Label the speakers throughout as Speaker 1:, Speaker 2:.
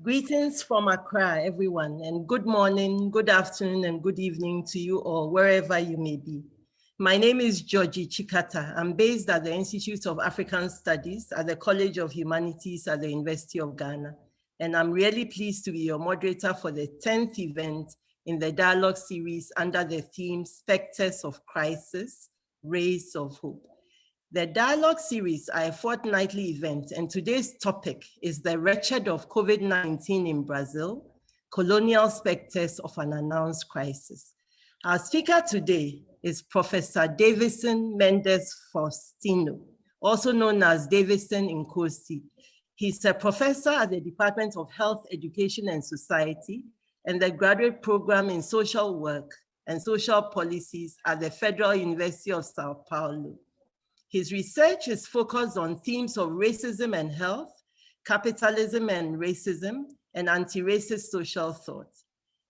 Speaker 1: Greetings from Accra, everyone, and good morning, good afternoon, and good evening to you all, wherever you may be. My name is Dzodzi Tsikata. I'm based at the Institute of African Studies at the College of Humanities at the University of Ghana. And I'm really pleased to be your moderator for the 10th event in the dialogue series under the theme Spectres of Crisis, Rays of Hope. The dialogue series are a fortnightly event and today's topic is the wretched of COVID-19 in Brazil, colonial specters of an announced crisis. Our speaker today is Professor Deivison Mendes Faustino, also known as Deivison Nkosi. He's a professor at the Department of Health, Education and Society and the graduate program in social work and social policies at the Federal University of Sao Paulo. His research is focused on themes of racism and health, capitalism and racism, and anti-racist social thought.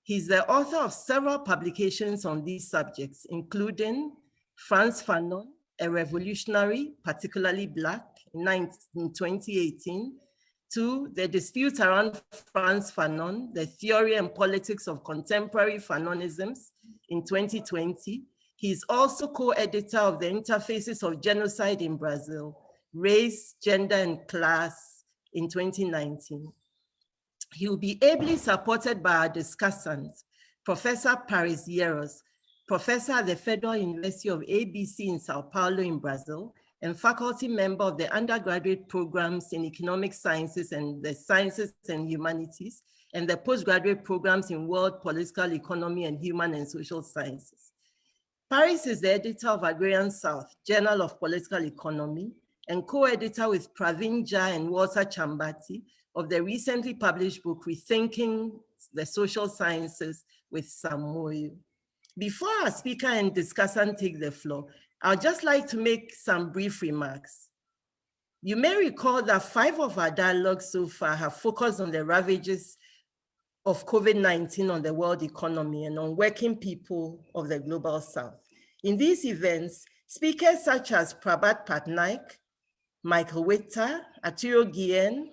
Speaker 1: He's the author of several publications on these subjects, including Frantz Fanon, a revolutionary, particularly Black, in 2018, to the dispute around Frantz Fanon, the theory and politics of contemporary Fanonisms in 2020, He's also co-editor of the Interfaces of Genocide in Brazil, Race, Gender, and Class in 2019. He will be ably supported by our discussants, Professor Paris Yeros, professor at the Federal University of ABC in Sao Paulo in Brazil, and faculty member of the undergraduate programs in economic sciences and the sciences and humanities, and the postgraduate programs in world political economy and human and social sciences. Paris is the editor of Agrarian South, Journal of Political Economy, and co-editor with Praveen Jha and Walter Chambati of the recently published book, Rethinking the Social Sciences with Sam Moyo. Before our speaker and discussant take the floor, I'd just like to make some brief remarks. You may recall that five of our dialogues so far have focused on the ravages of COVID-19 on the world economy and on working people of the global south. In these events, speakers such as Prabhat Patnaik, Michael Witter, Arturo Guillen,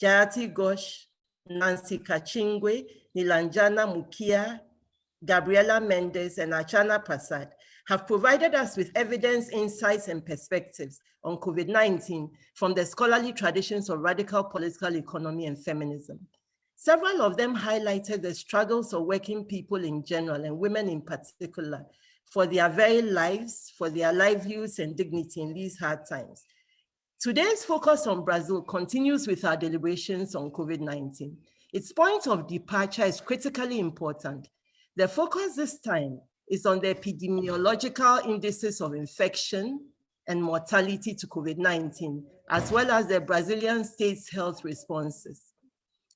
Speaker 1: Jayati Ghosh, Nancy Kachingwe, Nilanjana Mukia, Gabriela Mendes, and Archana Prasad have provided us with evidence, insights, and perspectives on COVID-19 from the scholarly traditions of radical political economy and feminism. Several of them highlighted the struggles of working people in general and women in particular for their very lives, for their livelihoods and dignity in these hard times. Today's focus on Brazil continues with our deliberations on COVID-19. Its point of departure is critically important. The focus this time is on the epidemiological indices of infection and mortality to COVID-19, as well as the Brazilian state's health responses.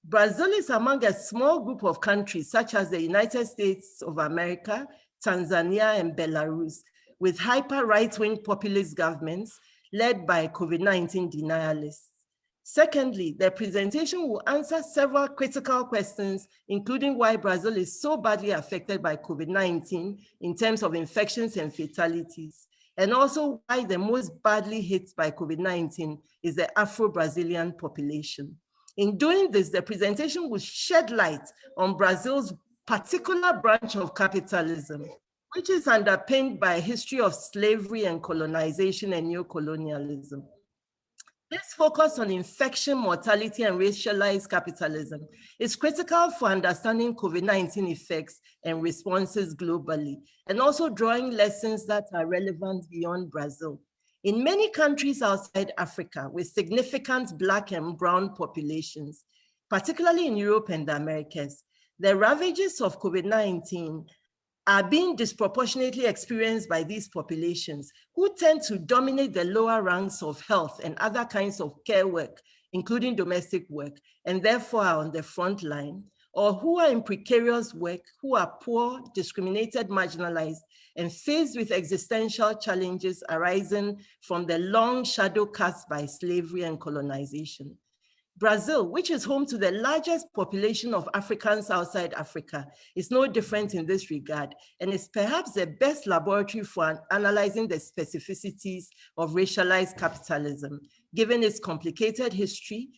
Speaker 1: Brazil is among a small group of countries such as the United States of America, Tanzania, and Belarus, with hyper right-wing populist governments led by COVID-19 denialists. Secondly, the presentation will answer several critical questions, including why Brazil is so badly affected by COVID-19 in terms of infections and fatalities, and also why the most badly hit by COVID-19 is the Afro-Brazilian population. In doing this, the presentation will shed light on Brazil's particular branch of capitalism, which is underpinned by a history of slavery and colonization and neocolonialism. This focus on infection, mortality, and racialized capitalism is critical for understanding COVID-19 effects and responses globally, and also drawing lessons that are relevant beyond Brazil. In many countries outside Africa with significant Black and Brown populations, particularly in Europe and the Americas, the ravages of COVID-19 are being disproportionately experienced by these populations who tend to dominate the lower ranks of health and other kinds of care work, including domestic work, and therefore are on the front line, or who are in precarious work, who are poor, discriminated, marginalized, and faced with existential challenges arising from the long shadow cast by slavery and colonization. Brazil, which is home to the largest population of Africans outside Africa, is no different in this regard and is perhaps the best laboratory for analyzing the specificities of racialized capitalism, given its complicated history,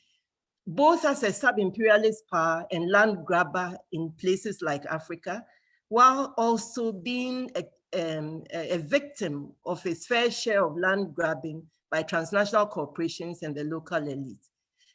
Speaker 1: both as a sub-imperialist power and land grabber in places like Africa, while also being a, um, a victim of its fair share of land grabbing by transnational corporations and the local elite.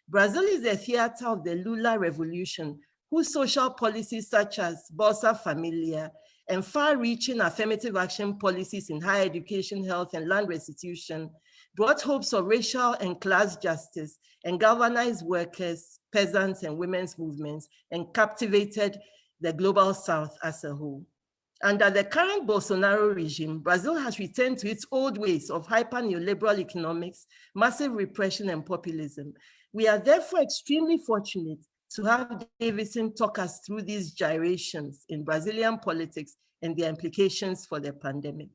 Speaker 1: Brazil is a theater of the Lula revolution, whose social policies such as Bolsa Familia and far-reaching affirmative action policies in higher education, health, and land restitution brought hopes of racial and class justice and galvanized workers, peasants, and women's movements and captivated the global south as a whole. Under the current Bolsonaro regime, Brazil has returned to its old ways of hyper-neoliberal economics, massive repression, and populism. We are therefore extremely fortunate to have Davidson talk us through these gyrations in Brazilian politics and their implications for the pandemic.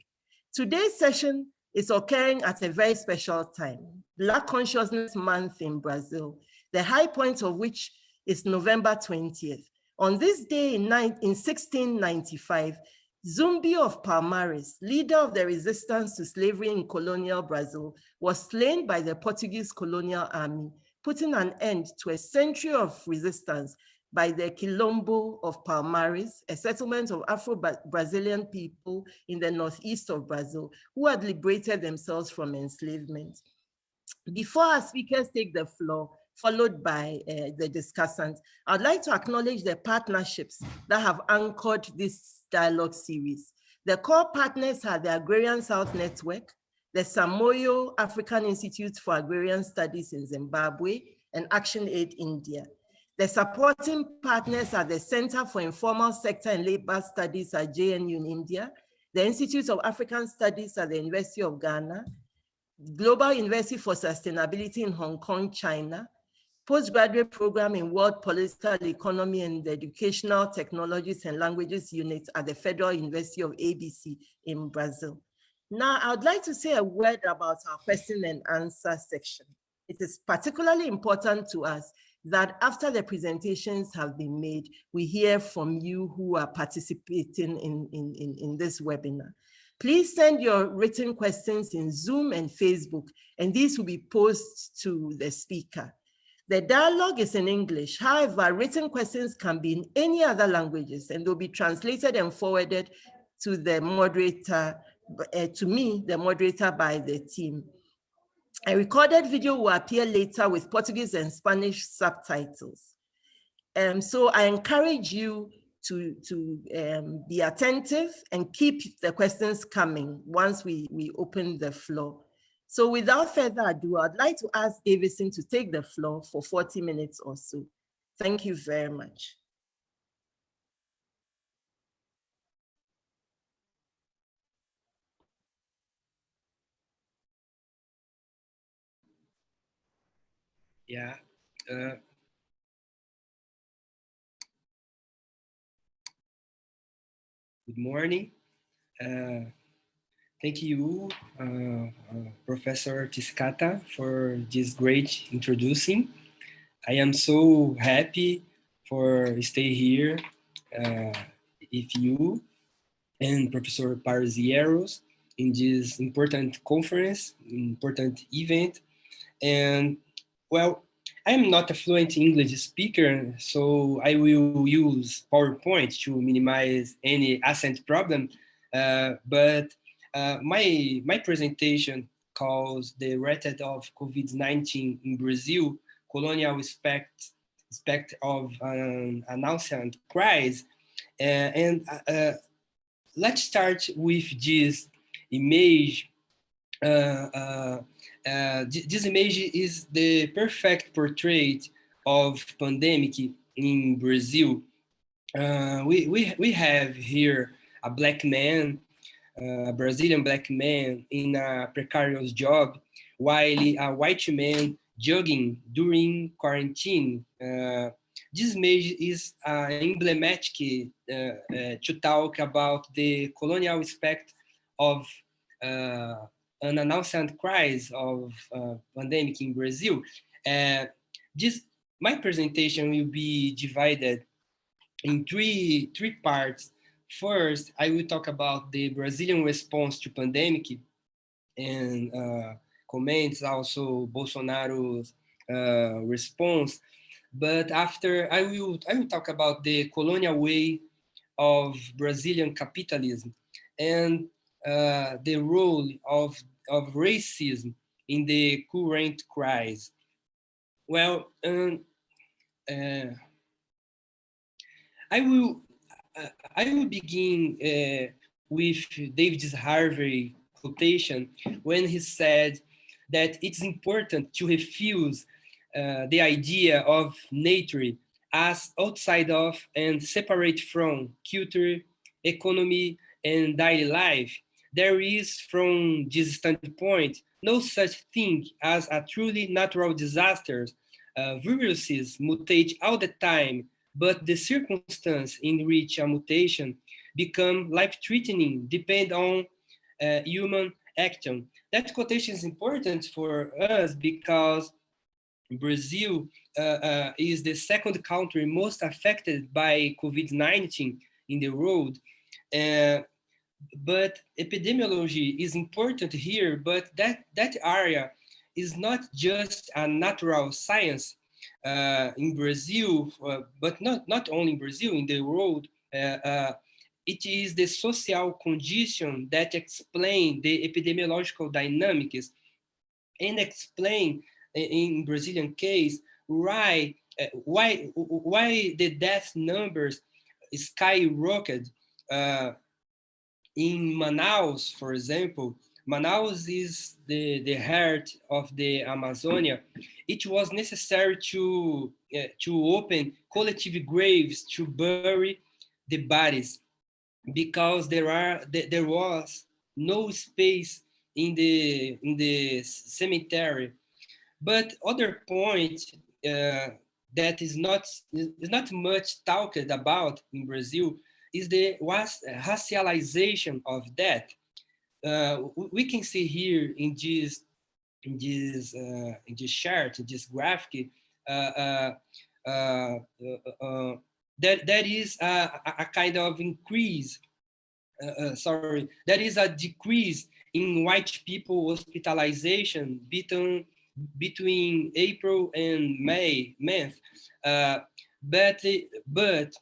Speaker 1: Today's session is occurring at a very special time, Black Consciousness Month in Brazil, the high point of which is November 20th. On this day in, in 1695, Zumbi of Palmares, leader of the resistance to slavery in colonial Brazil, was slain by the Portuguese colonial army, putting an end to a century of resistance by the Quilombo of Palmares, a settlement of Afro-Brazilian people in the northeast of Brazil who had liberated themselves from enslavement. Before our speakers take the floor, followed by uh, the discussants, I'd like to acknowledge the partnerships that have anchored this dialogue series. The core partners are the Agrarian South Network, the Sam Moyo African Institute for Agrarian Studies in Zimbabwe, and Action Aid India. The supporting partners are the Center for Informal Sector and Labor Studies at JNU in India, the Institute of African Studies at the University of Ghana, Global University for Sustainability in Hong Kong, China, postgraduate program in World Political Economy and Educational Technologies and Languages Unit at the Federal University of ABC in Brazil. Now, I would like to say a word about our question and answer section. It is particularly important to us that after the presentations have been made, we hear from you who are participating in, in, in, in this webinar. Please send your written questions in Zoom and Facebook, and these will be posted to the speaker. The dialogue is in English. However, written questions can be in any other languages and they'll be translated and forwarded to the moderator, uh, to me, the moderator by the team. A recorded video will appear later with Portuguese and Spanish subtitles. Um, so I encourage you to, to um, be attentive and keep the questions coming once we, we open the floor. So without further ado, I'd like to ask Davidson to take the floor for 40 minutes or so. Thank you very much.
Speaker 2: Yeah. Uh, good morning. Uh, thank you, uh, uh Professor Tsikata, for this great introducing. I am so happy for stay here uh, with you and Professor Paris Yeros in this important conference, important event. And well, I'm not a fluent English speaker, so I will use PowerPoint to minimize any accent problem. Uh, but uh, my, my presentation calls the rate of COVID-19 in Brazil, colonial aspect, aspect of an announcement crisis. Uh, and uh, uh, let's start with this image this image is the perfect portrait of pandemic in Brazil. Uh, we, we, we have here a black man, uh, a Brazilian black man in a precarious job, while a white man jogging during quarantine. Uh, this image is uh, emblematic uh, to talk about the colonial aspect of an announcement crisis of uh, pandemic in Brazil. Uh, this, my presentation will be divided in three, three parts. First, I will talk about the Brazilian response to pandemic and uh, comments also Bolsonaro's uh, response. but after I will, I will talk about the colonial way of Brazilian capitalism and uh, the role of, of racism in the current crisis. Well, um, uh, I will uh, I will begin uh, with David Harvey quotation when he said that it's important to refuse uh, the idea of nature as outside of and separate from culture, economy, and daily life. There is, from this standpoint, no such thing as a truly natural disaster. Uh, viruses mutate all the time, but the circumstance in which a mutation become life-threatening depend on uh, human action. That quotation is important for us because Brazil uh, uh, is the second country most affected by COVID-19 in the world. Uh, but epidemiology is important here, but that, that area is not just a natural science uh, in Brazil, uh, but not, not only in Brazil, in the world, uh, it is the social condition that explain the epidemiological dynamics and explain in Brazilian case why uh, why why the death numbers skyrocketed uh, in Manaus, for example. Manaus is the the heart of the Amazonia. It was necessary to uh, to open collective graves to bury the bodies because there are there was no space in the in the cemetery but other point uh, that is not is not much talked about in Brazil is the racialization of death. Uh, we can see here in this in this uh, in this chart, in this graphic, uh, uh, uh, that that is a, a kind of increase. sorry, that is a decrease in white people hospitalization between between April and May month. Uh, but but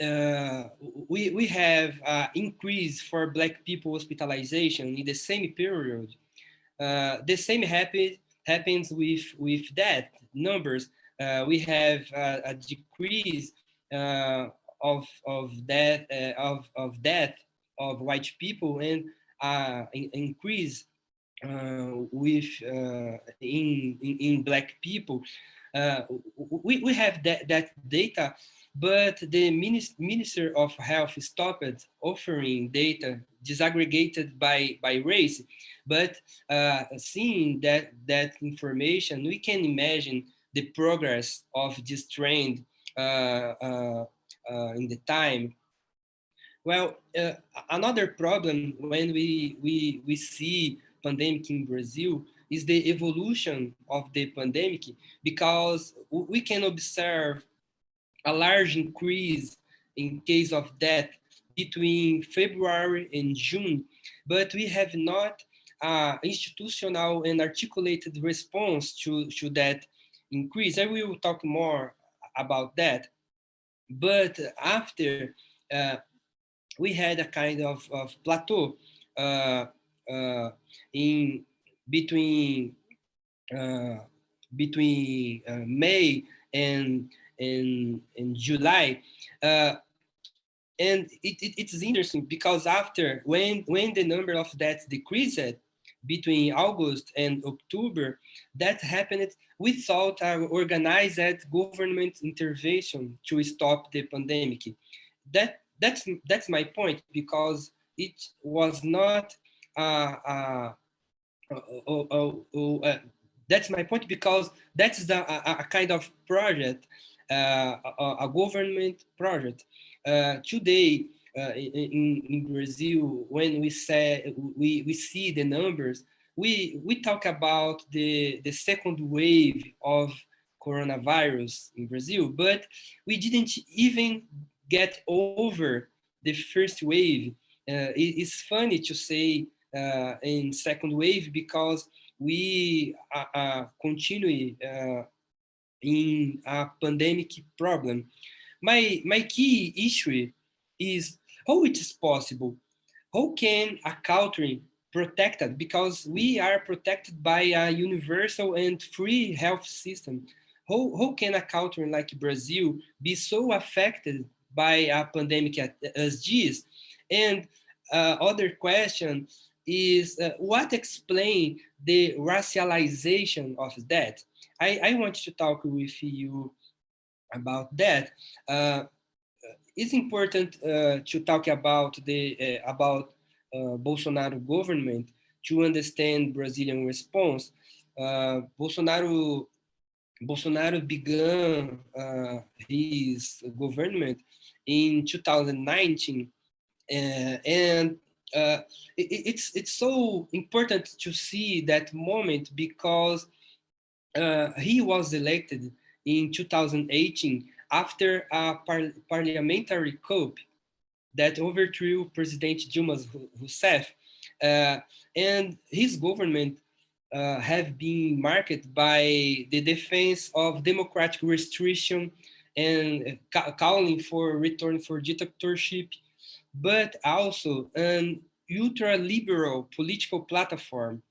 Speaker 2: uh, we we have uh, increase for Black people hospitalization in the same period. Uh, the same happen, happens with with death numbers. Uh, we have uh, a decrease of of death of of death of white people and increase uh, with in, in, in black people, we we have that that data, but the minister of health stopped offering data disaggregated by by race. But seeing that that information, we can imagine the progress of this trend uh, uh, uh, in the time. Well, another problem when we we we see pandemic in Brazil is the evolution of the pandemic because we can observe a large increase in case of death between February and June, but we have not uh, institutional and articulated response to, to that increase. I will talk more about that. But after uh, we had a kind of, of plateau, uh, uh, in between uh, between uh, May and and, and July. and it, it, it's interesting because after when when the number of deaths decreased between August and October, that happened without an organized government intervention to stop the pandemic. That that's that's my point because it was not uh, uh, uh, that's my point because that's the, a, a kind of project, a, a, government project. today, in, in Brazil, when we say we, we see the numbers, we we talk about the the second wave of coronavirus in Brazil, but we didn't even get over the first wave. Uh, it, it's funny to say uh, in second wave because we uh, uh continue uh, in a pandemic problem. My, my key issue is how it is possible. How can a country protected because we are protected by a universal and free health system. How, how can a country like Brazil be so affected by a pandemic as this? And uh, other question is uh, what explain the racialization of that? I, I want to talk with you about that. Uh, it's important uh, to talk about the uh, about uh, Bolsonaro government to understand Brazilian response. Uh, Bolsonaro Bolsonaro began uh, his government in 2019, uh, and it, it's it's so important to see that moment because uh, he was elected in 2018 after a par parliamentary coup that overthrew President Dilma Rousseff, uh, and his government uh, have been marked by the defense of democratic restriction and ca calling for return for dictatorship, but also an ultra-liberal political platform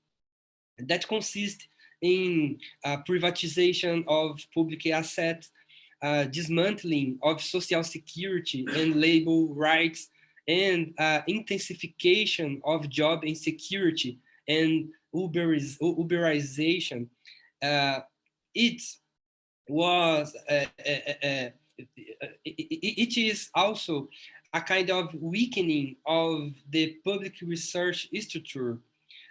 Speaker 2: that consists in uh, privatization of public assets uh, dismantling of social security and labor rights and uh, intensification of job insecurity and Uberiz Uberization. Uh, it was, uh, uh, it is also a kind of weakening of the public research structure.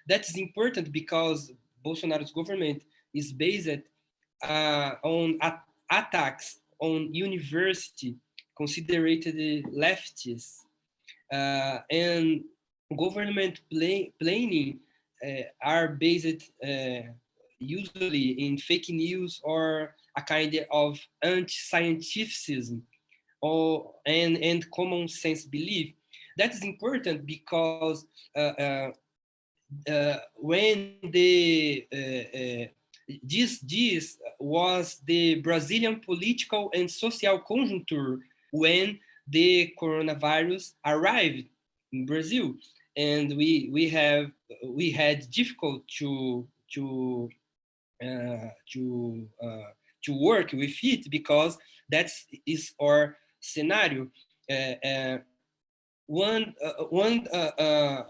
Speaker 2: That is important because Bolsonaro's government is based on attacks on university considered leftists uh, and government planning uh, are based uh, usually in fake news or a kind of anti-scientificism or and, and common sense belief. That is important because uh, uh, uh, when the this, this was the Brazilian political and social conjuncture when the coronavirus arrived in Brazil. And we, we, have, we had difficult to, to, uh, to, uh, to work with it because that is our scenario. Uh, uh one, uh, one uh,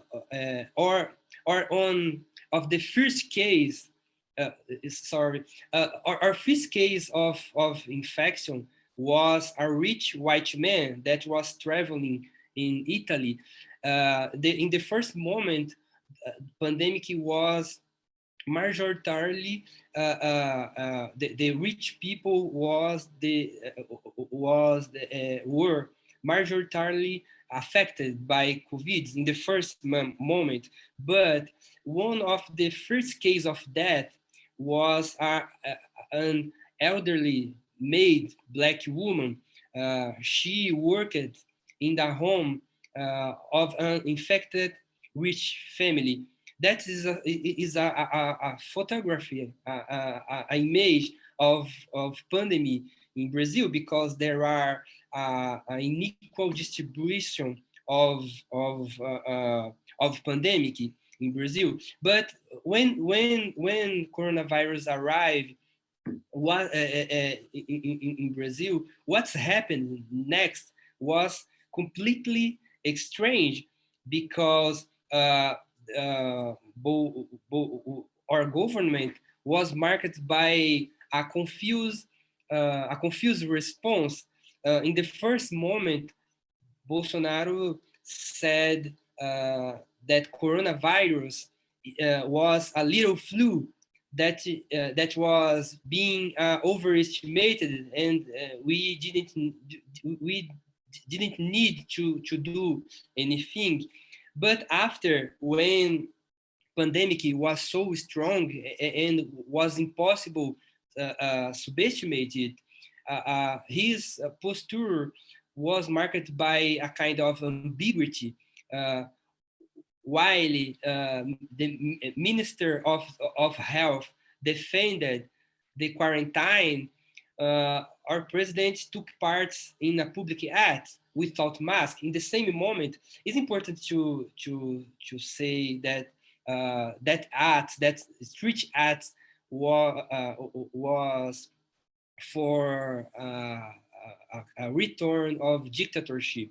Speaker 2: or, or on of the first case uh, sorry, uh, our, our, first case of, of infection was a rich white man that was traveling in Italy. Uh, the, in the first moment, uh, pandemic was majoritarily uh, uh, the, the rich people was the was the, were majoritarily affected by COVID in the first moment, but one of the first case of death was an elderly maid black woman. Uh, she worked in the home uh, of an infected rich family. That is a, is a, a, a photography, a, image of, of pandemic in Brazil because there are uh, an unequal distribution of, of, uh, uh, of pandemic in Brazil. But when when when coronavirus arrived, what uh, in, in, Brazil, what's happened next was completely strange because uh, uh, bo, bo, our government was marked by a confused uh, a confused response. Uh, in the first moment, Bolsonaro said uh, that coronavirus uh, was a little flu that uh, that was being uh, overestimated and we didn't we didn't need to to do anything. But after when pandemic was so strong and was impossible uh, uh subestimated his posture was marked by a kind of ambiguity while uh, the Minister of, of Health defended the quarantine, uh, our president took part in a public act without mask. In the same moment, it's important to, to, to say that uh, that act, that street act uh, was for uh, a, a, return of dictatorship.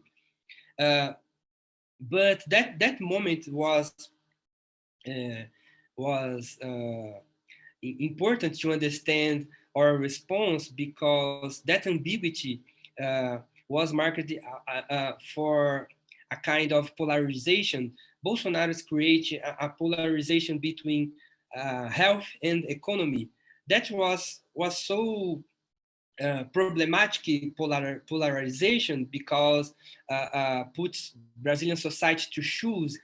Speaker 2: Uh, but that, that moment was, uh, was uh, important to understand our response because that ambiguity uh, was marked uh, for a kind of polarization. Bolsonaro's create a, a polarization between health and economy. That was was so uh, problematic polar, polarization because uh, uh, puts Brazilian society to choose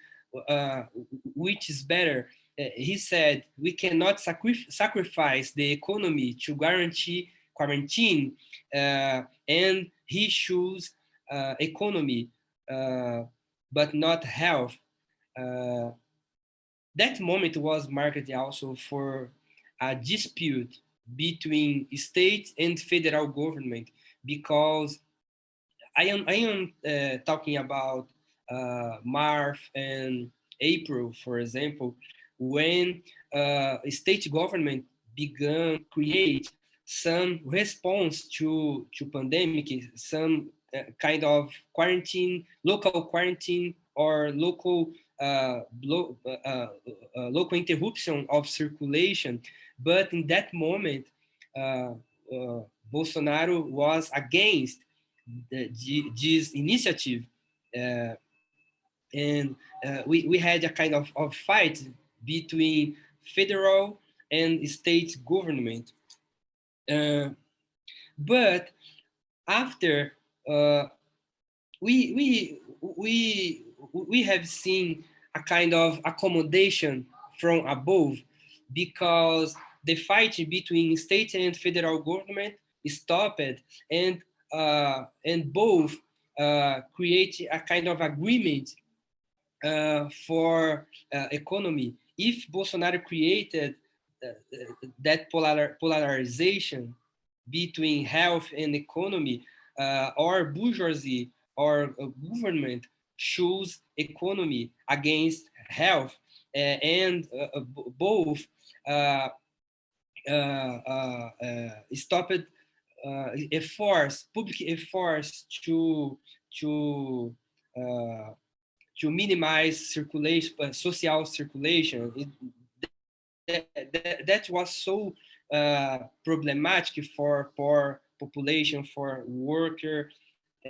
Speaker 2: which is better uh, he said, we cannot sacri sacrifice the economy to guarantee quarantine, uh, and he chose uh, economy, uh, but not health. Uh, that moment was marked also for a dispute between state and federal government, because I am, I am uh, talking about March and April, for example, when uh, state government began create some response to to pandemic, some uh, kind of quarantine, local quarantine or local uh, lo uh, uh, uh, local interruption of circulation. But in that moment, Bolsonaro was against the, this initiative, and we we had a kind of, of fight between federal and state government. Uh, but after uh, we we we we have seen a kind of accommodation from above because the fight between state and federal government stopped and uh, and both uh, create a kind of agreement uh, for uh, economy. If Bolsonaro created uh, that polar, polarization between health and economy, uh, or bourgeoisie or government choose economy against health, and both stopped efforts, public efforts to to to minimize circulation, uh, social circulation. It, that, that, that, was so uh, problematic for poor population, for worker,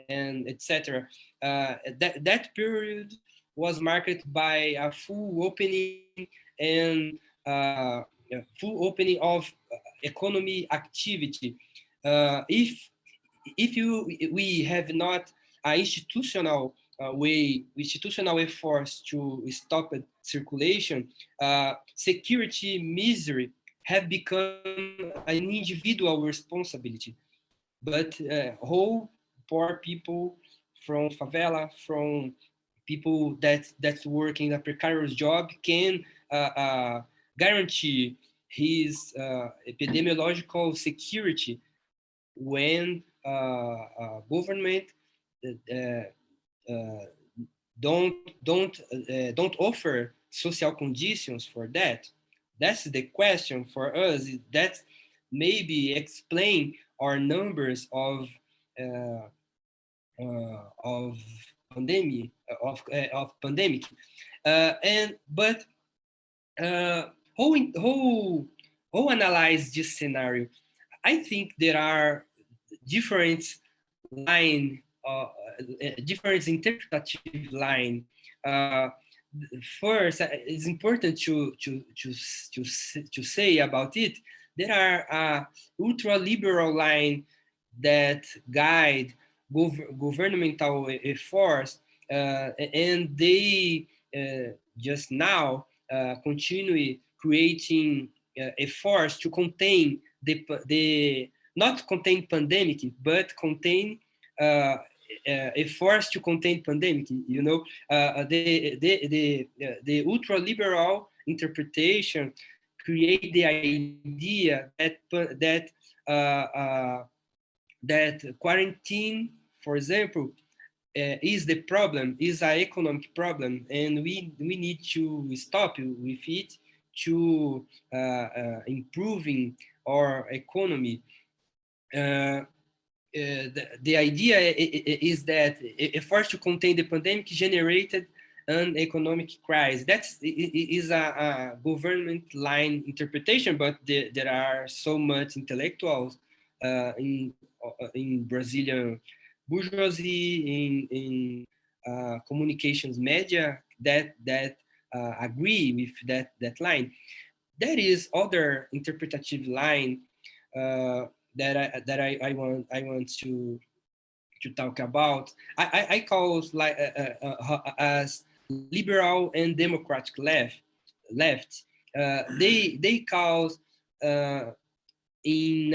Speaker 2: and etc. Uh, that that period was marked by a full opening and uh, full opening of uh, economy activity. Uh, if if you we have not an institutional uh, way, institutional efforts to stop circulation, uh, security misery have become an individual responsibility. But uh, whole poor people from favela, from people that that's working a precarious job can uh, uh, guarantee his uh, epidemiological security when government uh, don't don't uh, don't offer social conditions for that. That's the question for us. That maybe explain our numbers of uh, uh, of pandemic of uh, of pandemic. Uh, and but uh, how how how analyze this scenario i think there are different line uh, different interpretative line. Uh, first, uh, it's important to, to, to, to, to say about it, there are a ultra-liberal line that guide gov governmental efforts uh, and they uh, just now uh, continue creating efforts to contain the, the not contain pandemic, but contain uh, uh, efforts to contain pandemic. You know, uh, the the the the ultra liberal interpretation create the idea that that uh, that quarantine, for example, uh, is the problem, is an economic problem, and we, we need to stop with it to uh, uh, improving our economy. Uh, the, the, idea is that efforts to contain the pandemic generated an economic crisis. That is a, a, government line interpretation, but the, there are so much intellectuals uh, in in Brazilian bourgeoisie, in, in uh, communications media that that uh, agree with that that line. There is other interpretative line uh, that I that I, I want I want to to talk about. I I, I call like uh, uh, uh, as liberal and democratic left left. they they cause in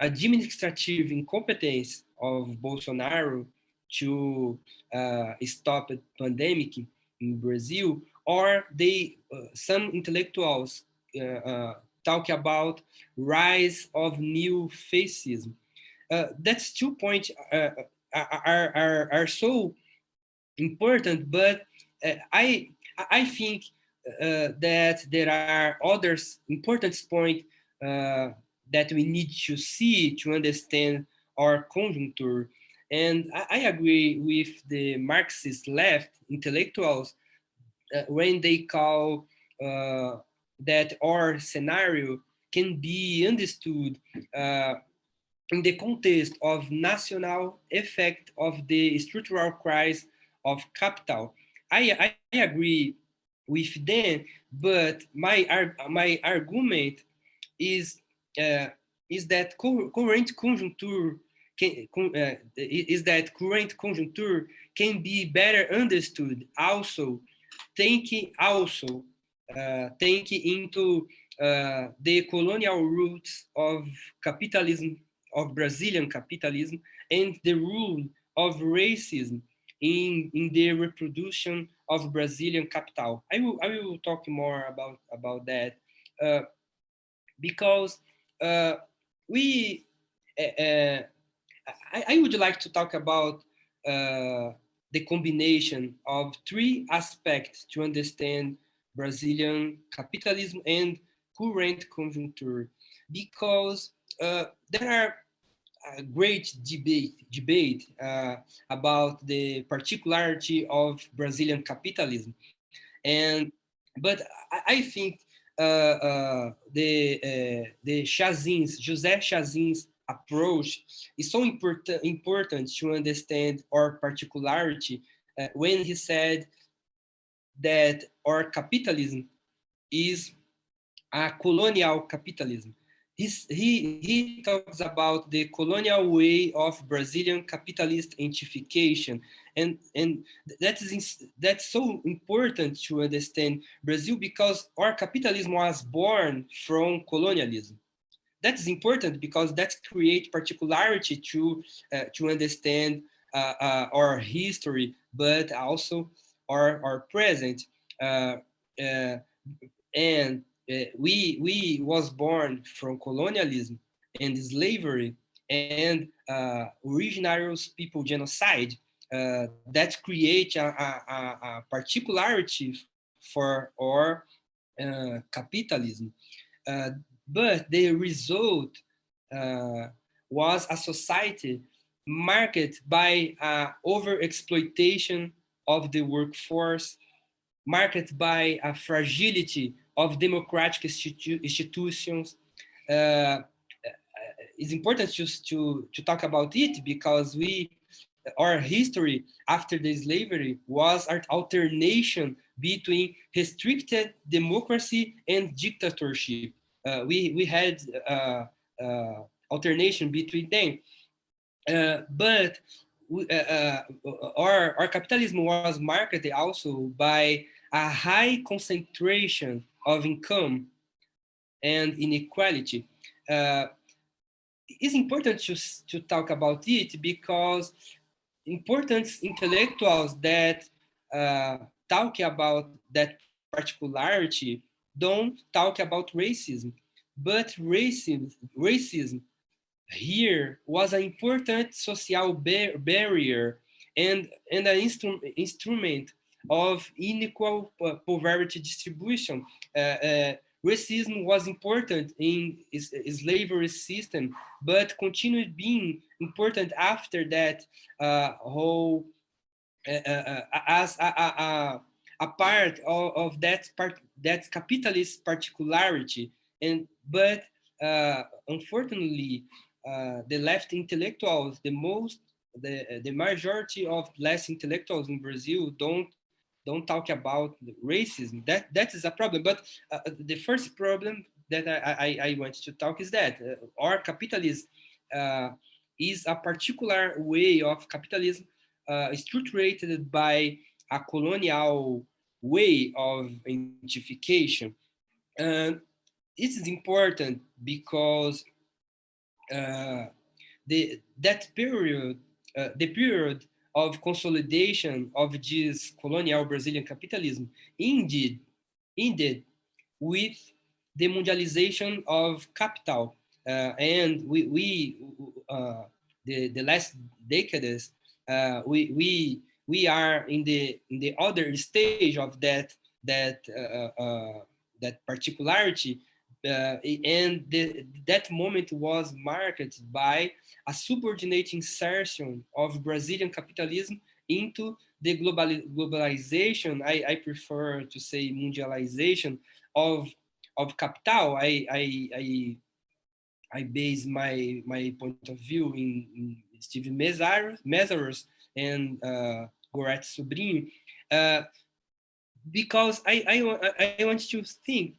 Speaker 2: administrative incompetence of Bolsonaro to uh, stop the pandemic in Brazil, or they uh, some intellectuals uh, uh talk about rise of new fascism. Uh, that's two points uh, are, are, are so important, but I I think that there are others important points that we need to see to understand our conjuncture. And I, I agree with the Marxist left intellectuals uh, when they call uh, that our scenario can be understood uh, in the context of national effect of the structural crisis of capital. I, I agree with them, but my, my argument is uh, is that current conjuncture can, uh, is that current conjuncture can be better understood also taking also uh, into uh, the colonial roots of capitalism of Brazilian capitalism and the rule of racism in in the reproduction of Brazilian capital. I will I will talk more about about that uh, because uh, we, I, I, would like to talk about uh, the combination of three aspects to understand Brazilian capitalism and current conjuncture, because uh, there are a great debate debate uh, about the particularity of Brazilian capitalism, and but I, I think uh, uh, the uh, the Chasin's José Chasin's approach is so important to understand our particularity eh, when he said that our capitalism is a colonial capitalism He's, he, he talks about the colonial way of Brazilian capitalist identification. And, and that is, that's so important to understand Brazil because our capitalism was born from colonialism. That is important because that creates particularity to, uh, to understand uh, uh, our history, but also our, our present. Uh, uh, and uh, we we was born from colonialism and slavery and uh, originarios people genocide that create a, a, a, particularity for our capitalism. Uh, but the result uh, was a society marked by over exploitation of the workforce, marked by a fragility of democratic institu institutions. Uh, it's important just to, to talk about it because we, our history after the slavery was an alternation between restricted democracy and dictatorship. Uh, we, we had uh, uh, alternation between them. Uh, but uh, uh, our, our capitalism was marked also by a high concentration of income and inequality. It's important to, to talk about it because important intellectuals that talk about that particularity don't talk about racism, but racism, racism here was an important social bar barrier and, and an instru instrument of unequal poverty distribution. Uh, uh, racism was important in slavery system, but continued being important after that uh, whole uh, uh, uh as a, a, part of, of, that part that capitalist particularity. And but uh, unfortunately, the left intellectuals, the most the the majority of less intellectuals in Brazil don't don't talk about racism. That that is a problem. But uh, uh, the first problem that I, I, I, want to talk is that uh, our capitalism uh, is a particular way of capitalism uh, structured by a colonial way of identification. And it is important because uh, the that period, the period of consolidation of this colonial Brazilian capitalism indeed ended with the mondialization of capital. Uh, and we, we uh, the, the last decades, uh, we, we, we are in the, in the other stage of that, that, uh, uh, that particularity uh, and the, that moment was marked by a subordinate insertion of Brazilian capitalism into the global, globalization, I, I prefer to say mundialization of, of capital. I, I, I, I base my, my point of view in, in Steve Meszaros and uh, Gorete Sobrinho, uh, because I, I, I want to think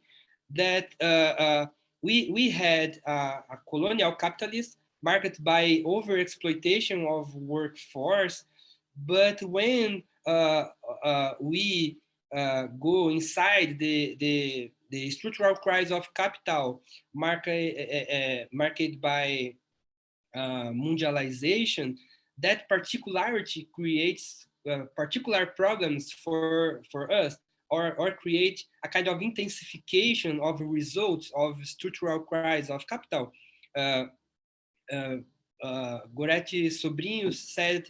Speaker 2: that uh, uh, we, we had a colonial capitalist marked by overexploitation of workforce, but when uh, we go inside the, the, the structural crisis of capital marked, marked by uh, mundialization, that particularity creates uh, particular problems for for us or, or create a kind of intensification of results of structural crisis of capital. Uh, uh, uh, Gorete Sobrinho said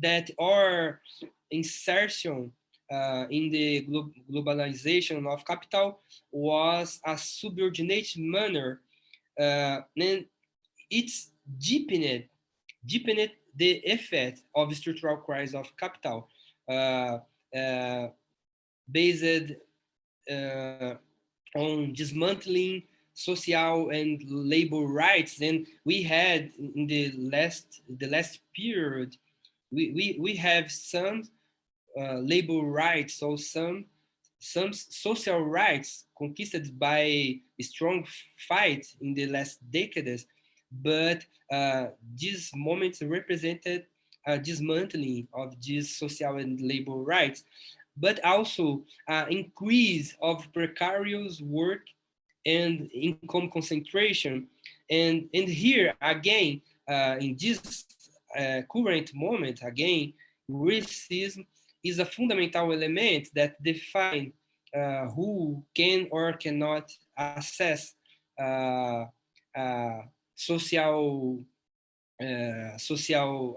Speaker 2: that our insertion uh, in the glo globalization of capital was a subordinate manner, uh, and it's deepened, deepened the effect of structural crisis of capital. Uh, uh, based uh, on dismantling social and labor rights. And we had in the last the last period, we we we have some uh, labor rights, so some some social rights conquered by strong fight in the last decades, but uh, these moments represented a dismantling of these social and labor rights but also uh, increase of precarious work and income concentration. And, and here again, uh, in this uh, current moment, again, racism is a fundamental element that define uh, who can or cannot access uh, uh, social social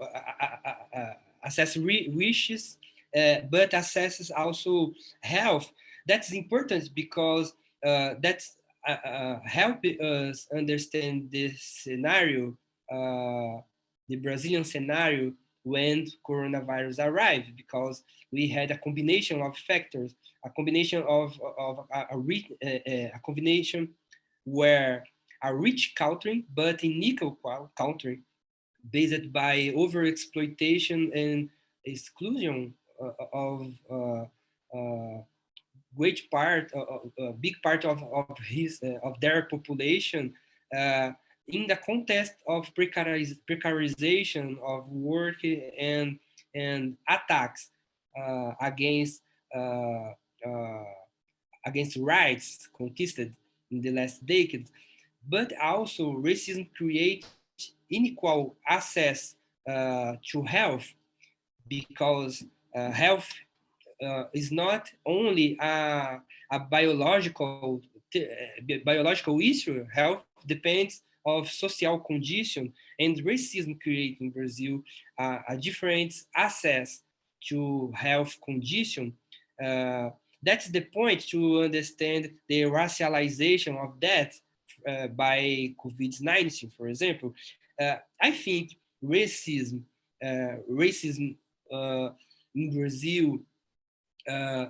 Speaker 2: access wishes, uh, but assesses also health. That's important because uh, that's help us understand the scenario, uh, the Brazilian scenario when coronavirus arrived, because we had a combination of factors, a combination of, of a, a, a combination where a rich country, but unequal country, based by overexploitation and exclusion uh, of uh, uh, great part, a big part of, of his of their population in the context of precariz precarization of work and and attacks against against rights conquisted in the last decade, but also racism creates unequal access uh, to health because uh, health uh, is not only a, a biological biological issue. Health depends of social condition and racism create in Brazil uh, a different access to health condition. Uh, that's the point to understand the racialization of death uh, by COVID-19, for example. Uh, I think racism, uh, racism uh, in Brazil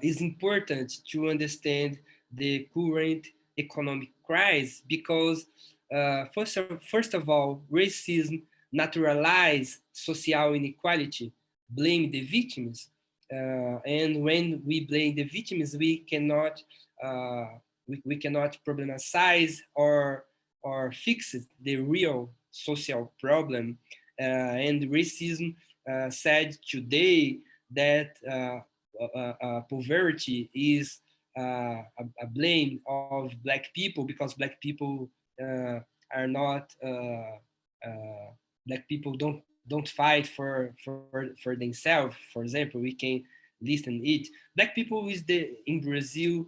Speaker 2: is important to understand the current economic crisis because uh, first, of, first of all, racism naturalize social inequality, blame the victims. Uh, and when we blame the victims, we cannot uh, we, we cannot problematize or or fix the real social problem. Uh, and racism uh, said today that uh, poverty is a, a blame of black people because black people uh, are not uh, uh, black people don't don't fight for for for themselves. For example, we can listen it. Black people is the in Brazil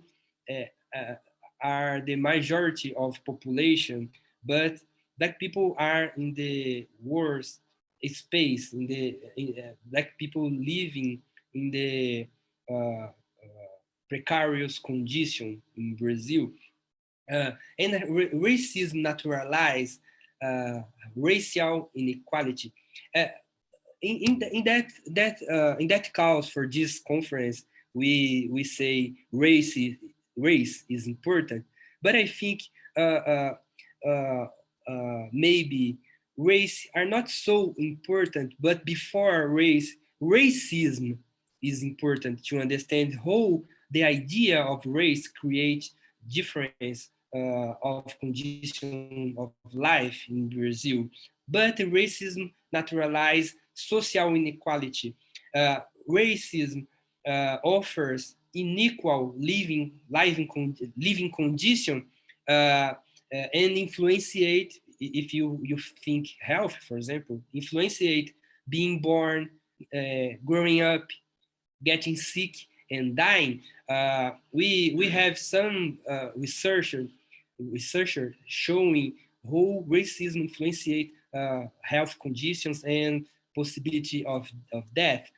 Speaker 2: are the majority of population, but black people are in the worst space in the in, uh, black people living in the uh, uh, precarious condition in Brazil. Uh, and racism naturalize uh, racial inequality. In, in, the, in, that that in that cause for this conference, we we say race race is important, but I think uh, uh, maybe race are not so important. But before race, racism is important to understand how the idea of race creates difference uh, of condition of life in Brazil, but racism naturalizes social inequality. Uh, racism uh, offers unequal living, living, living condition uh, uh, and influenciate, if you, you think health, for example, influenciate being born, uh, growing up, getting sick, and dying. we, we have some researchers researchers showing how racism influenced uh, health conditions and possibility of, of death.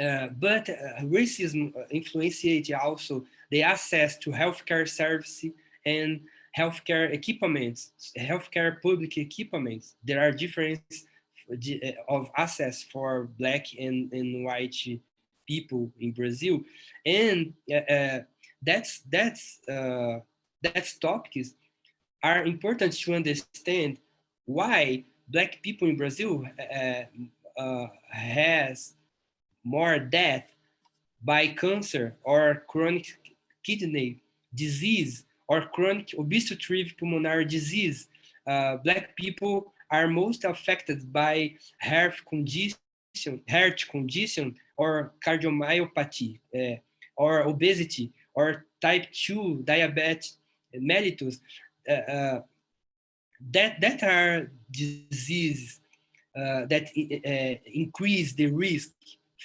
Speaker 2: Uh, but uh, racism influenced also the access to healthcare services and healthcare equipments, healthcare public equipments. There are differences uh, of access for black and, and white people in Brazil. And uh, uh that's, that's uh, that topics are important to understand why black people in Brazil uh, uh, has more death by cancer or chronic kidney disease or chronic obstructive pulmonary disease. Uh, black people are most affected by heart condition, heart condition or cardiomyopathy uh, or obesity or type 2 diabetes mellitus, uh, uh, that, that are diseases uh, that increase the risk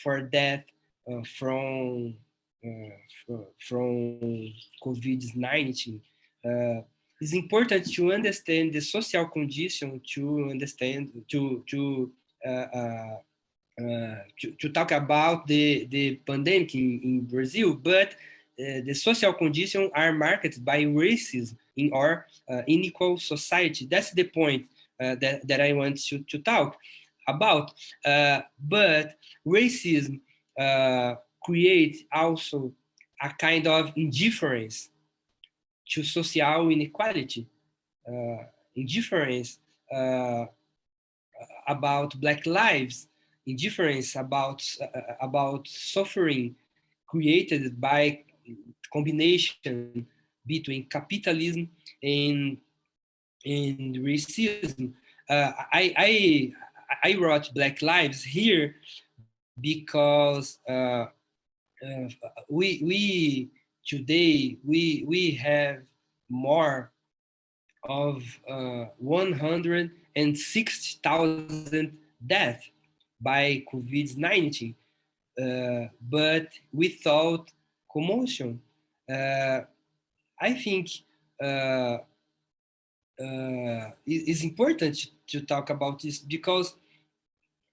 Speaker 2: for death from, from COVID-19. it's important to understand the social condition to understand, to, to uh, uh, to, to, talk about the, the pandemic in, in Brazil, but uh, the social conditions are marked by racism in our uh, unequal society. That's the point uh, that, that I want to, to talk about. but racism creates also a kind of indifference to social inequality, uh, indifference uh, about Black lives, indifference about uh, about suffering created by combination between capitalism and and racism. Uh, I, I I wrote Black Lives here because uh, uh, we we today we we have more of uh, 160,000 deaths by COVID-19. uh, but without commotion. Uh, I think uh, uh, it's important to talk about this because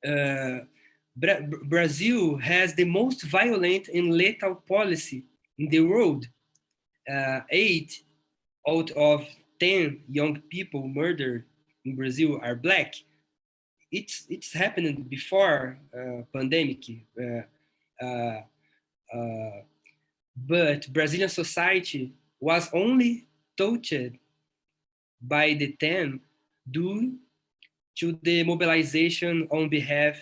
Speaker 2: Bra Brazil has the most violent and lethal policy in the world. Uh, eight out of 10 young people murdered in Brazil are black. It's, it's happening before uh, pandemic. Uh, uh, uh but Brazilian society was only touched by the 10 due to the mobilization on behalf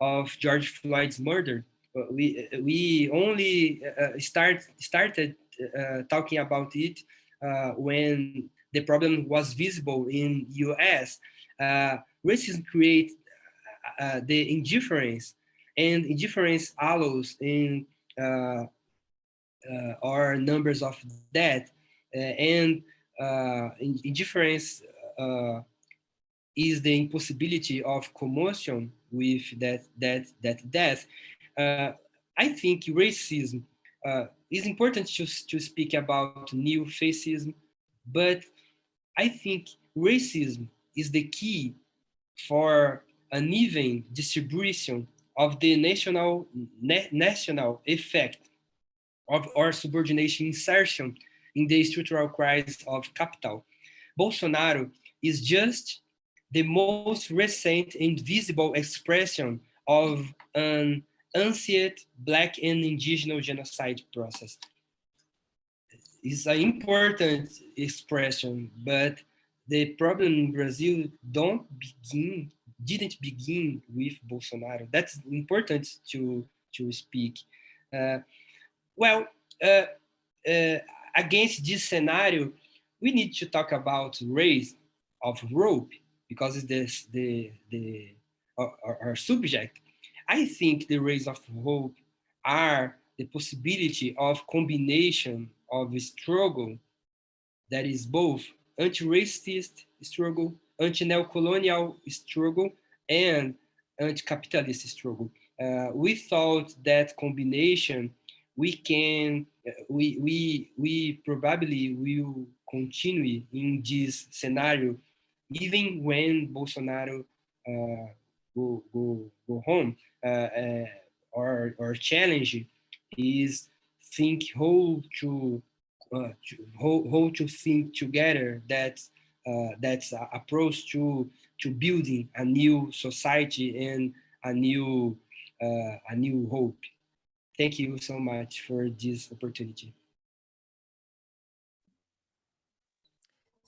Speaker 2: of George Floyd's murder. We, we only uh, start, started uh, talking about it uh, when the problem was visible in US. Uh, racism creates uh, the indifference and indifference allows in uh, our numbers of death and uh, indifference uh, is the impossibility of commotion with that that that death. Uh, I think racism uh, is important to to speak about new fascism, but I think racism is the key for an even distribution of the national na national effect of our subordination insertion in the structural crisis of capital. Bolsonaro is just the most recent and visible expression of an ancient Black and indigenous genocide process. It's an important expression, but the problem in Brazil don't begin, didn't begin with Bolsonaro. That's important to, to speak. Uh, well, uh, uh, against this scenario, we need to talk about rays of hope because it's this, the, the, our, our subject. I think the rays of hope are the possibility of combination of struggle that is both anti-racist struggle, anti-neocolonial struggle, and anti-capitalist struggle. Uh, that combination, we can we, we, we probably will continue in this scenario even when Bolsonaro uh, go, go, go home. Uh, uh, our, our challenge is think how to, uh, to how, how to think together that that's approach to to building a new society and a new a new hope. Thank you so much for this opportunity.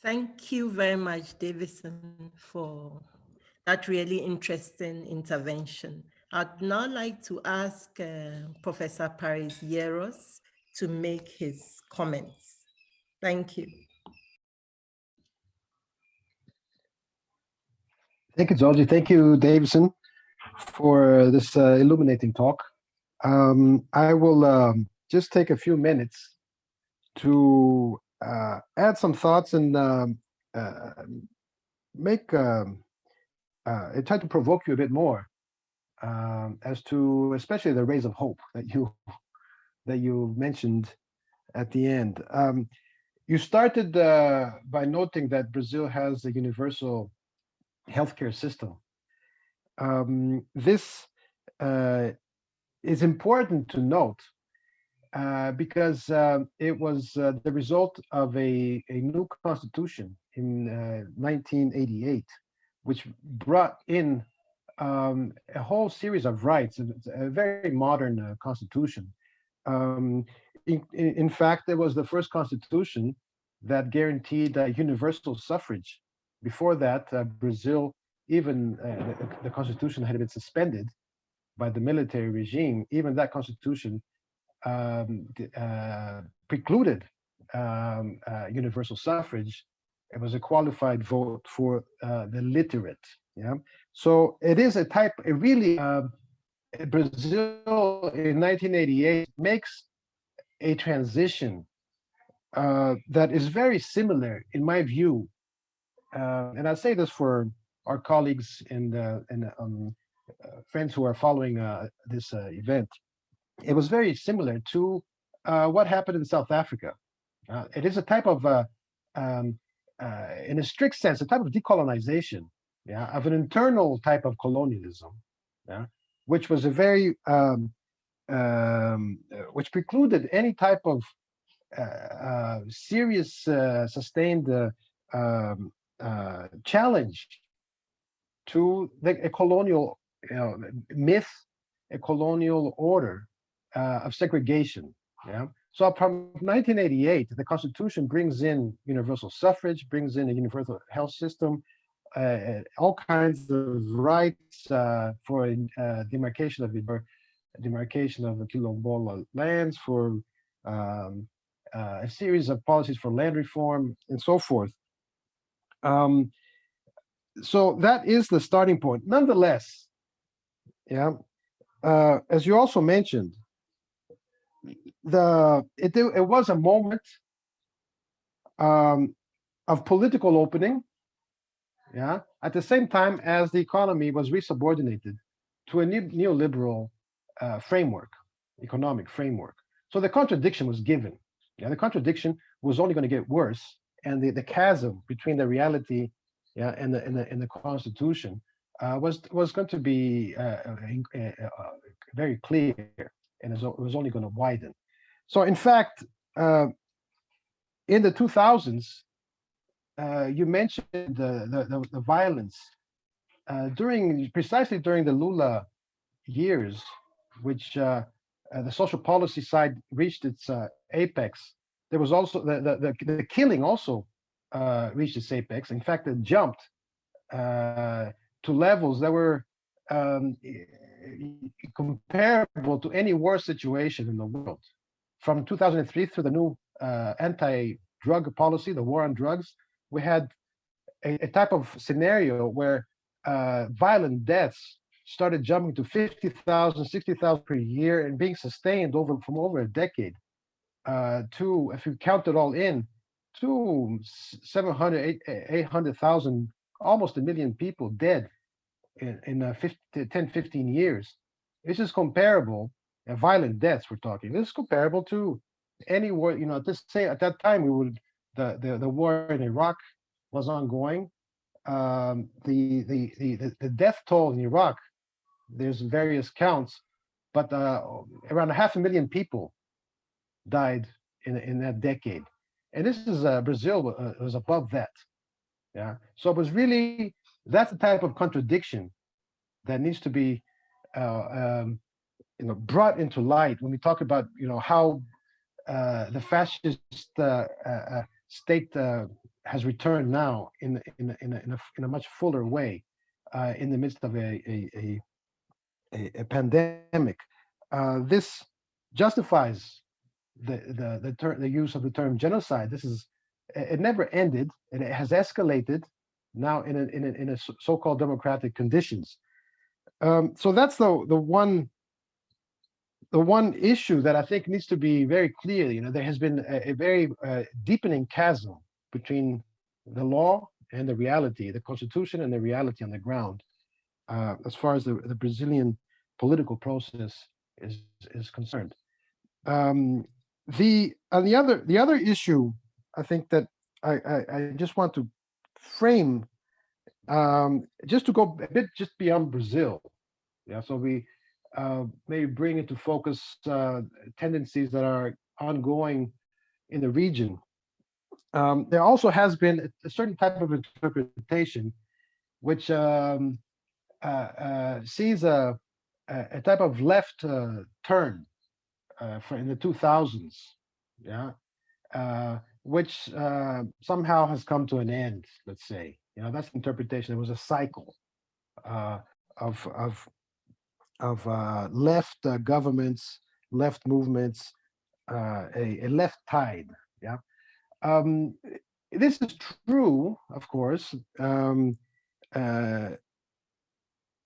Speaker 1: Thank you very much, Deivison, for that really interesting intervention. I'd now like to ask uh, Professor Paris Yeros to make his comments. Thank you.
Speaker 3: Thank you, Dzodzi. Thank you, Deivison, for this uh, illuminating talk. Um, I will um, just take a few minutes to uh, add some thoughts and um, uh, make um, uh, try to provoke you a bit more um, as to especially the rays of hope that you that you mentioned at the end. Um, you started uh, by noting that Brazil has a universal healthcare system. Um, this uh, is important to note uh, because uh, it was uh, the result of a, a new constitution in 1988, uh, which brought in um, a whole series of rights, a very modern uh, constitution. Um, in, in, fact, it was the first constitution that guaranteed universal suffrage. Before that, Brazil, even the, the constitution had been suspended by the military regime, even that constitution um, uh, precluded um, uh, universal suffrage. It was a qualified vote for uh, the literate. Yeah, so it is a type. It really um, Brazil in 1988 makes a transition uh, that is very similar, in my view, uh, and I say this for our colleagues and and um, uh, friends who are following uh, this event. It was very similar to uh, what happened in South Africa. Uh, it is a type of, uh, um, uh, in a strict sense, a type of decolonization, yeah, of an internal type of colonialism, yeah, which was a very, um, um, which precluded any type of uh, uh, serious, sustained um, challenge to the a colonial you know, myth, a colonial order uh, of segregation. Yeah. So from 1988, the Constitution brings in universal suffrage, brings in a universal health system, uh, all kinds of rights uh, for uh, demarcation of the demarcation of the Quilombola lands, for um, uh, a series of policies for land reform, and so forth. Um, so that is the starting point. Nonetheless, yeah, uh, as you also mentioned, the it it was a moment um, of political opening, yeah, at the same time as the economy was resubordinated to a new neoliberal uh, framework, economic framework. So the contradiction was given. Yeah, the contradiction was only going to get worse, and the, the chasm between the reality, yeah, and the and the, and the constitution uh, was was going to be uh, uh, uh very clear, and it was only going to widen. So in fact, uh, in the 2000s, uh, you mentioned the, the, the, violence uh, during precisely during the Lula years, which uh, uh, the social policy side reached its uh, apex. There was also the, the, the, the killing also reached its apex. In fact, it jumped to levels that were um, comparable to any war situation in the world. From 2003 through the new uh, anti-drug policy, the war on drugs, we had a, a type of scenario where uh, violent deaths started jumping to 50,000, 60,000 per year and being sustained over from over a decade uh, to, if you count it all in, to 700, 800,000, almost a million people dead in, in uh, 50, 10, 15 years. This is comparable and violent deaths we're talking. This is comparable to any war, you know, at this say at that time we would the the, the war in Iraq was ongoing. Um, the, the the the death toll in Iraq, there's various counts, but uh, around a half a million people died in in that decade, and this is uh, Brazil uh, was above that. Yeah, so it was really that's the type of contradiction that needs to be uh, um, you know brought into light when we talk about you know how uh, the fascist uh, uh, uh state uh, has returned now in in in a, in a, in a much fuller way uh, in the midst of a a, a, a pandemic. this justifies the the the, the use of the term genocide. This is it never ended it has escalated now in a, in a, in a so-called democratic conditions. Um, so that's the the one the one issue that I think needs to be very clear, you know, there has been a, a very uh, deepening chasm between the law and the reality, the constitution and the reality on the ground, uh, as far as the, the Brazilian political process is is concerned. Um, the and the other the other issue I think that I, I, I just want to frame um, just to go a bit just beyond Brazil. Yeah, so we uh, maybe bring into focus uh, tendencies that are ongoing in the region. Um, there also has been a certain type of interpretation which um, uh, uh sees a, a, type of left uh, turn uh, for in the 2000s, yeah, which somehow has come to an end, let's say. You know, that's interpretation. It was a cycle of, of of uh, left uh, governments, left movements, uh, a, a, left tide. Yeah, um, this is true, of course, um, uh,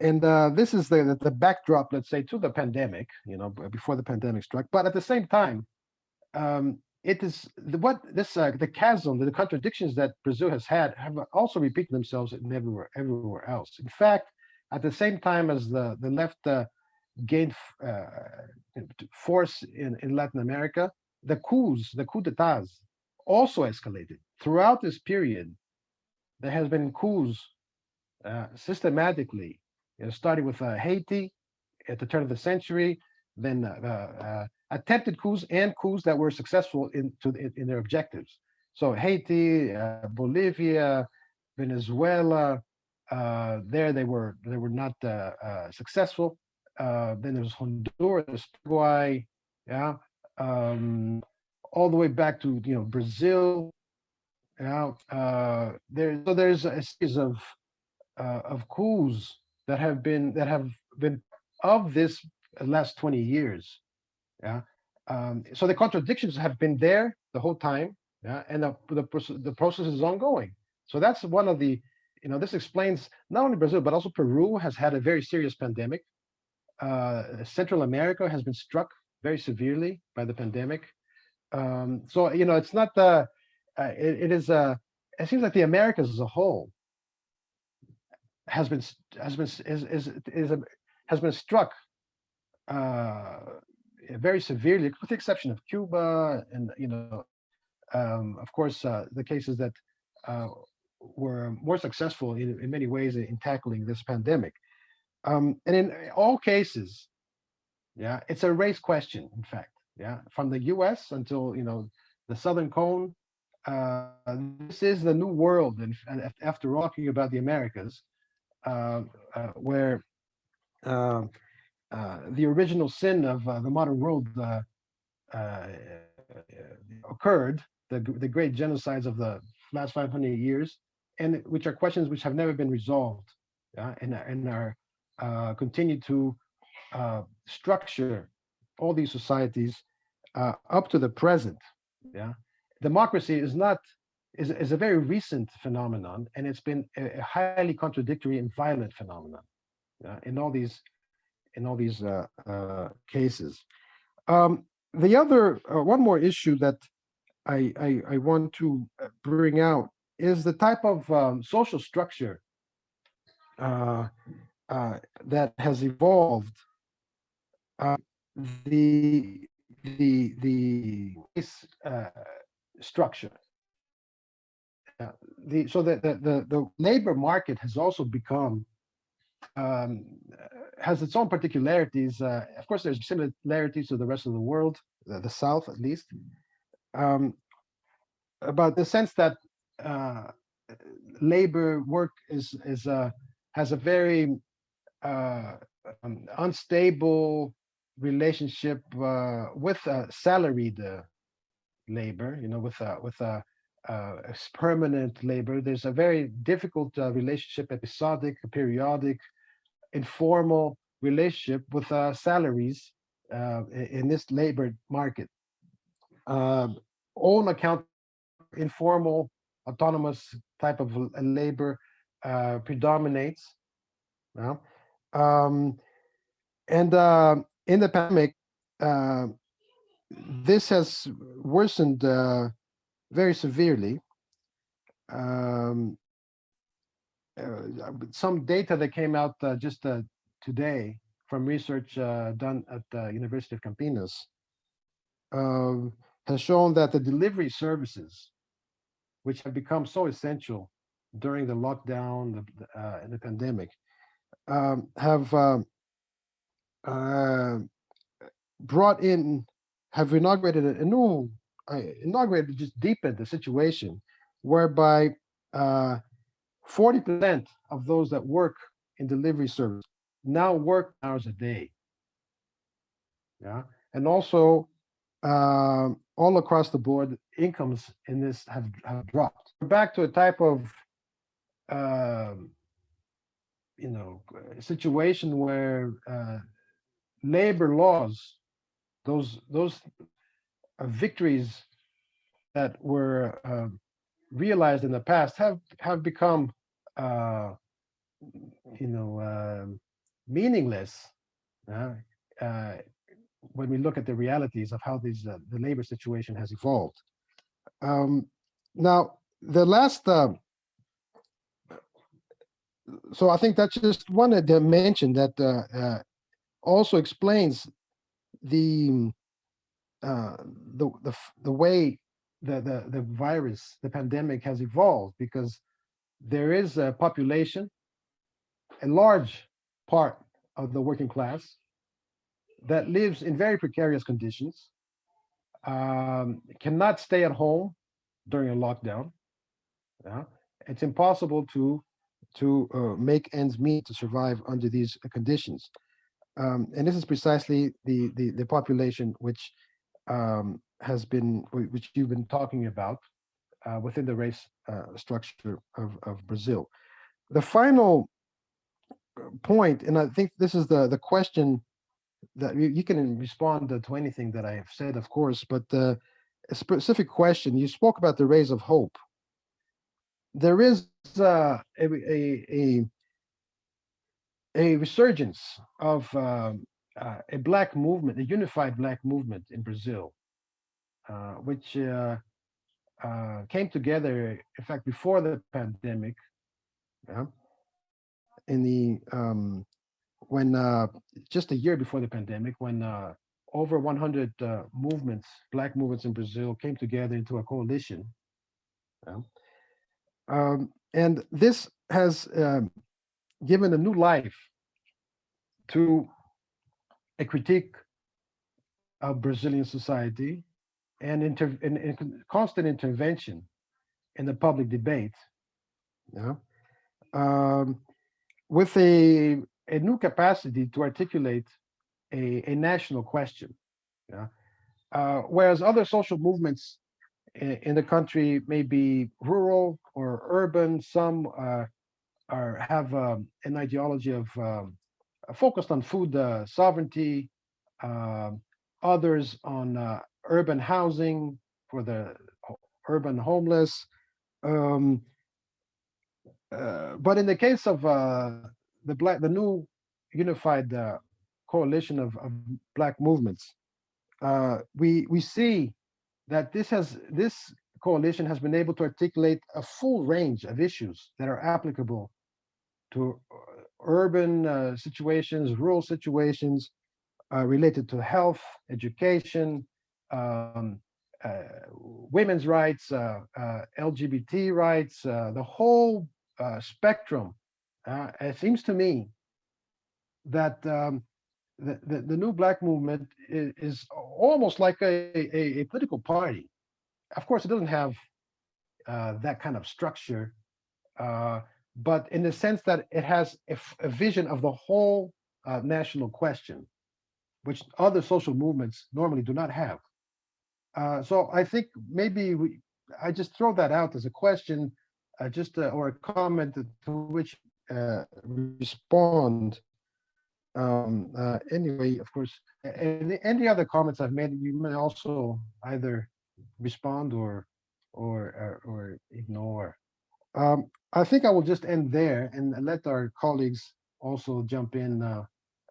Speaker 3: and uh, this is the the backdrop, let's say, to the pandemic. You know, before the pandemic struck, but at the same time. Um, it is what this uh, the chasm, the contradictions that Brazil has had have also repeated themselves in everywhere everywhere else. In fact, at the same time as the the left uh, gained uh, force in, in Latin America, the coups, the coup d'etats also escalated. Throughout this period, there has been coups uh, systematically, you know, starting with uh, Haiti at the turn of the century, then uh, attempted coups and coups that were successful in, to, in, in their objectives. So Haiti, uh, Bolivia, Venezuela, uh, there they were they were not uh, uh, successful. Uh, then there's Honduras, Paraguay, yeah, um, all the way back to you know Brazil. Yeah, there so there's a series of of coups that have been that have been of this last 20 years. Yeah, um, so the contradictions have been there the whole time. Yeah, and the the, the process is ongoing. So that's one of the you know, this explains not only Brazil, but also Peru has had a very serious pandemic. Uh, Central America has been struck very severely by the pandemic. Um, so, you know, it's not the, uh, it, it is, uh, it seems like the Americas as a whole has been, has been, is, is, is, a- has been struck uh, very severely, with the exception of Cuba and, you know, um, of course, uh, the cases that uh, were more successful in, in many ways in tackling this pandemic. Um, and in all cases, yeah, it's a race question, in fact. Yeah, from the U.S. until you know the Southern Cone, uh, this is the new world. And, and after talking about the Americas, uh, uh, where um, uh, the original sin of uh, the modern world uh, uh, occurred, the, the great genocides of the last 500 years, and which are questions which have never been resolved, and, and are uh, continue to uh, structure all these societies uh, up to the present. Yeah, democracy is not is, is a very recent phenomenon, and it's been a, a highly contradictory and violent phenomenon. Yeah, in all these in all these uh, uh, cases. Um, the other uh, one more issue that I, I I want to bring out is the type of um, social structure that has evolved. The the the uh, structure. Uh, the so the, the the the labor market has also become um, has its own particularities. Uh, of course, there's similarities to the rest of the world, the, the South at least, um, about the sense that uh, labor work is is uh, has a very uh, um, unstable relationship uh, with uh, salaried uh, labor. You know, with with uh, permanent labor. There's a very difficult uh, relationship, episodic, periodic, informal relationship with uh, salaries uh, in this labor market. Um own account, informal, autonomous type of labor uh, predominates. yeah. Um, and uh, in the pandemic, uh, this has worsened very severely. Um, uh, some data that came out uh, just uh, today from research uh, done at the University of Campinas um, has shown that the delivery services, which have become so essential during the lockdown the, uh, and the pandemic, um, have um, uh, brought in, have inaugurated a, new, inaugurated, just deepened the situation whereby uh, 40% of those that work in delivery service now work hours a day. Yeah, and also um, all across the board, incomes in this have, have dropped. We're back to a type of, um, you know, uh, situation where uh, labor laws, those those uh, victories that were um, realized in the past have have become, uh, you know, um meaningless. uh, uh, when we look at the realities of how these uh, the labor situation has evolved. Um, now, the last, um, so I think that's just one dimension that uh, uh, also explains the uh, the the the way the the the virus, the pandemic has evolved because there is a population, a large part of the working class that lives in very precarious conditions, um, cannot stay at home during a lockdown. Yeah, it's impossible to to uh, make ends meet to survive under these conditions. Um, and this is precisely the, the, the population which um, has been, which you've been talking about uh, within the race uh, structure of, of Brazil. The final uh, point, and I think this is the, the question that you, you can respond to anything that I have said, of course, but uh, a specific question, you spoke about the rays of hope. There is uh, a, a, a a resurgence of um, uh, a black movement, a unified black movement in Brazil, uh, which uh, uh, came together, in fact, before the pandemic, yeah, in the um, when uh, just a year before the pandemic, when over 100 uh, movements, black movements in Brazil, came together into a coalition. yeah. Um, and this has um, given a new life to a critique of Brazilian society and, inter- and, and constant intervention in the public debate. Um, with a, a new capacity to articulate a, a national question. Uh, whereas other social movements in, in the country may be rural or urban, some uh, are have um, an ideology of um, uh, focused on food uh, sovereignty, um, others on uh, urban housing for the urban homeless. Um, uh, but in the case of the black, the new unified coalition of, of black movements, we we see that this has this coalition has been able to articulate a full range of issues that are applicable to urban uh, situations, rural situations uh, related to health, education, um, uh, women's rights, uh, uh, LGBT rights, uh, the whole spectrum. It seems to me that um, the, the, the new black movement is, is almost like a, a, a political party. Of course, it doesn't have that kind of structure, but in the sense that it has a, vision of the whole uh, national question, which other social movements normally do not have. Uh, so I think maybe we, I just throw that out as a question, uh, just uh, or a comment to which uh, respond. Um, uh, anyway, of course, any, any other comments I've made, you may also either respond or or or, or ignore. Um, I think I will just end there and let our colleagues also jump in uh,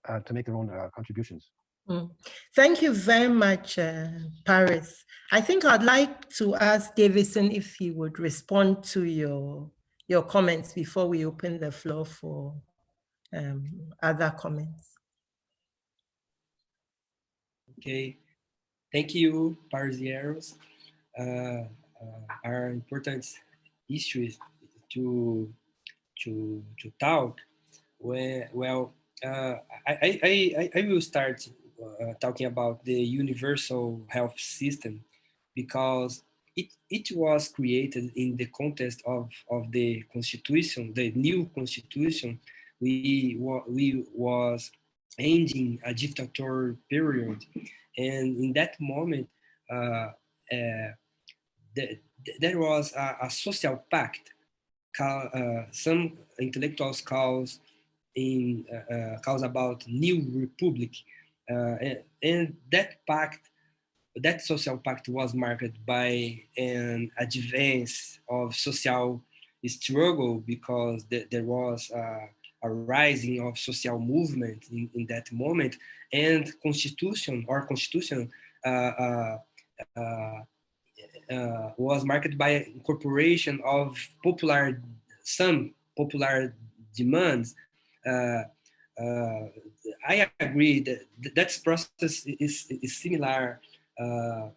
Speaker 3: uh, to make their own uh, contributions.
Speaker 1: Mm. Thank you very much, uh, Paris. I think I'd like to ask Deivison if he would respond to your your comments before we open the floor for um, other comments.
Speaker 2: Okay, thank you, Paris Yeros. Uh, uh, are important issues to to to talk. Well, uh, I, I, I, will start uh, talking about the universal health system because it, it was created in the context of, of the constitution, the new constitution. We, we was ending a dictatorial period. And in that moment, uh, uh, the, there was a, a social pact. Call, uh, some intellectuals calls in uh, uh, calls about new republic, uh, and, and that pact, that social pact was marked by an advance of social struggle because th- there was uh, a rising of social movement in, in that moment, and constitution or constitution uh, uh, uh, uh, was marked by incorporation of popular some popular demands uh, uh, I agree that that process is, is similar uh,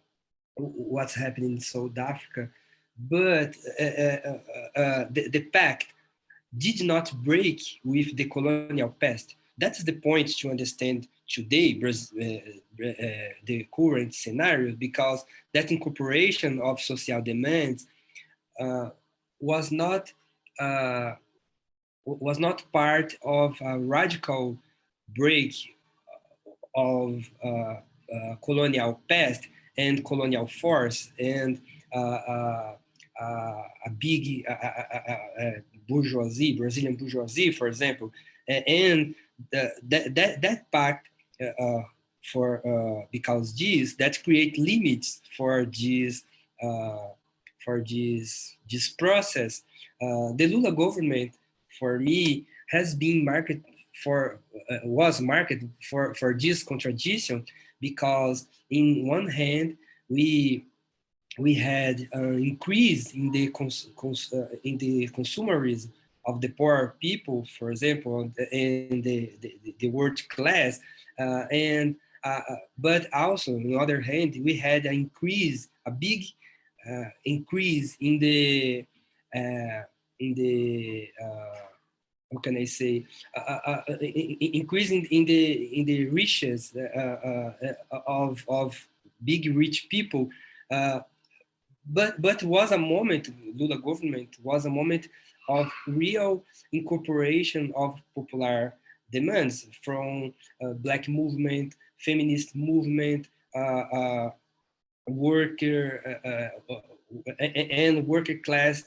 Speaker 2: what's happening in South Africa, but uh, the, the pact did not break with the colonial past. That's the point to understand today the current scenario, because that incorporation of social demands was not was not part of a radical break of uh, uh, colonial past and colonial force and uh, uh, uh a big bourgeoisie, Brazilian bourgeoisie, for example, and the, that, that, that pact for because this that create limits for this for this this process. the Lula government for me has been market for uh, was market for for this contradiction because in one hand we we had an increase in the cons, cons uh, in the consumerism of the poor people, for example, in the the, the world class, uh, and uh, uh, but also on the other hand we had an increase, a big uh, increase in the in the how can I say, uh, uh, uh increasing in the in the riches uh, uh, of of big rich people, but but was a moment Lula government was a moment of real incorporation of popular demands from black movement, feminist movement, worker and worker class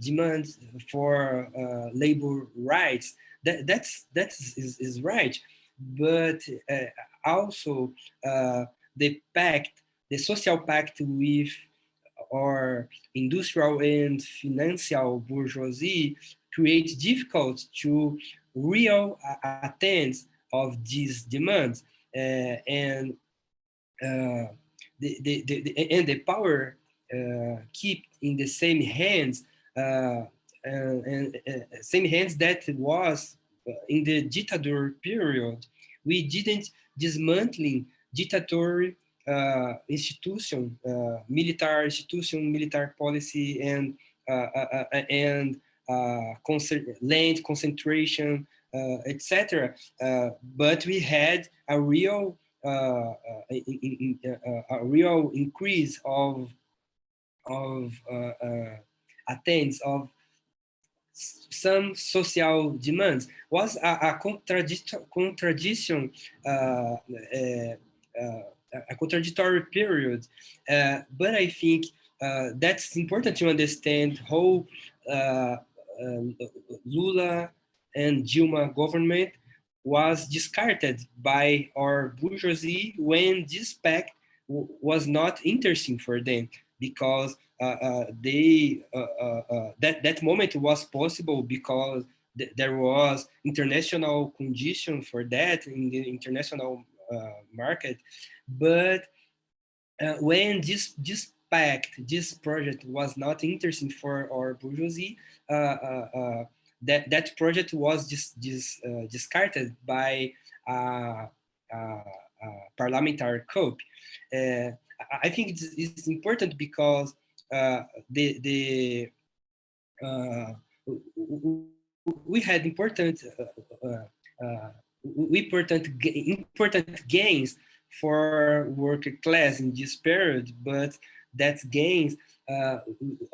Speaker 2: demands for uh, labor rights. That that's that's is, is right, but uh, also uh, the pact, the social pact with our industrial and financial bourgeoisie creates difficult to real attend of these demands uh, and uh, the, the, the, and the power uh, keep in the same hands and, same hands that it was in the dictator period. We didn't dismantling dictatorial uh, institution, uh, military institution, military policy, and uh, and concert, land concentration, etc. but we had a real a, a real increase of of attains of some social demands was a, a contradiction, contradiction uh, uh, uh, a contradictory period. Uh, but I think uh, that's important to understand how uh, Lula and Dilma government was discarded by our bourgeoisie when this pact was not interesting for them because uh, uh, they uh, that that moment was possible because th there was international condition for that in the international market, but when this this pact, this project was not interesting for our bourgeoisie, that that project was just, just discarded by uh, parliamentary coup. Uh, I think it's, it's important because uh, the the uh, we had important uh, important important gains for worker class in this period, but that gains uh,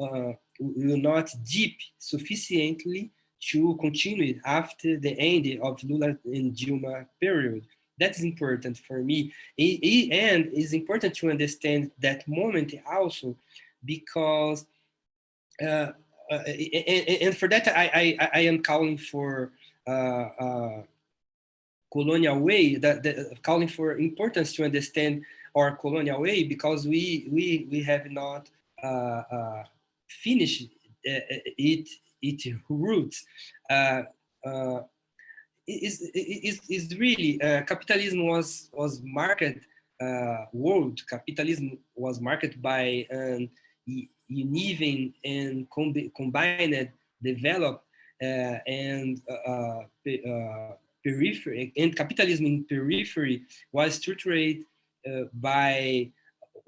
Speaker 2: uh, will not deep sufficiently to continue after the end of Lula and Dilma period. That is important for me. And it's important to understand that moment also because, uh, uh, and, and, for that, I, I, I am calling for uh, uh, colonial way, that, that, calling for importance to understand our colonial way because we, we, we have not uh, uh, finished it, its roots is is is really uh, capitalism was was market uh, world. Capitalism was marketed by an uneven and combined, developed uh, and uh, uh, periphery and capitalism in periphery was structured uh, by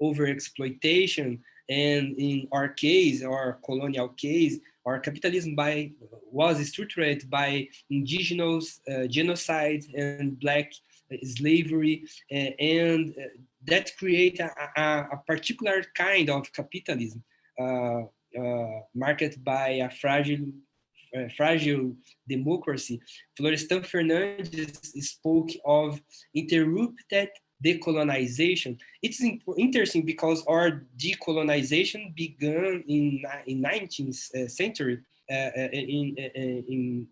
Speaker 2: overexploitation and in our case, our colonial case, our capitalism by was structured by indigenous uh, genocide and black slavery uh, and uh, that create a, a, a, particular kind of capitalism uh, uh, marked by a fragile uh, fragile democracy. Florestan Fernandes spoke of interrupted decolonization. It's interesting because our decolonization began in in 19th century, uh, uh, in, uh, in,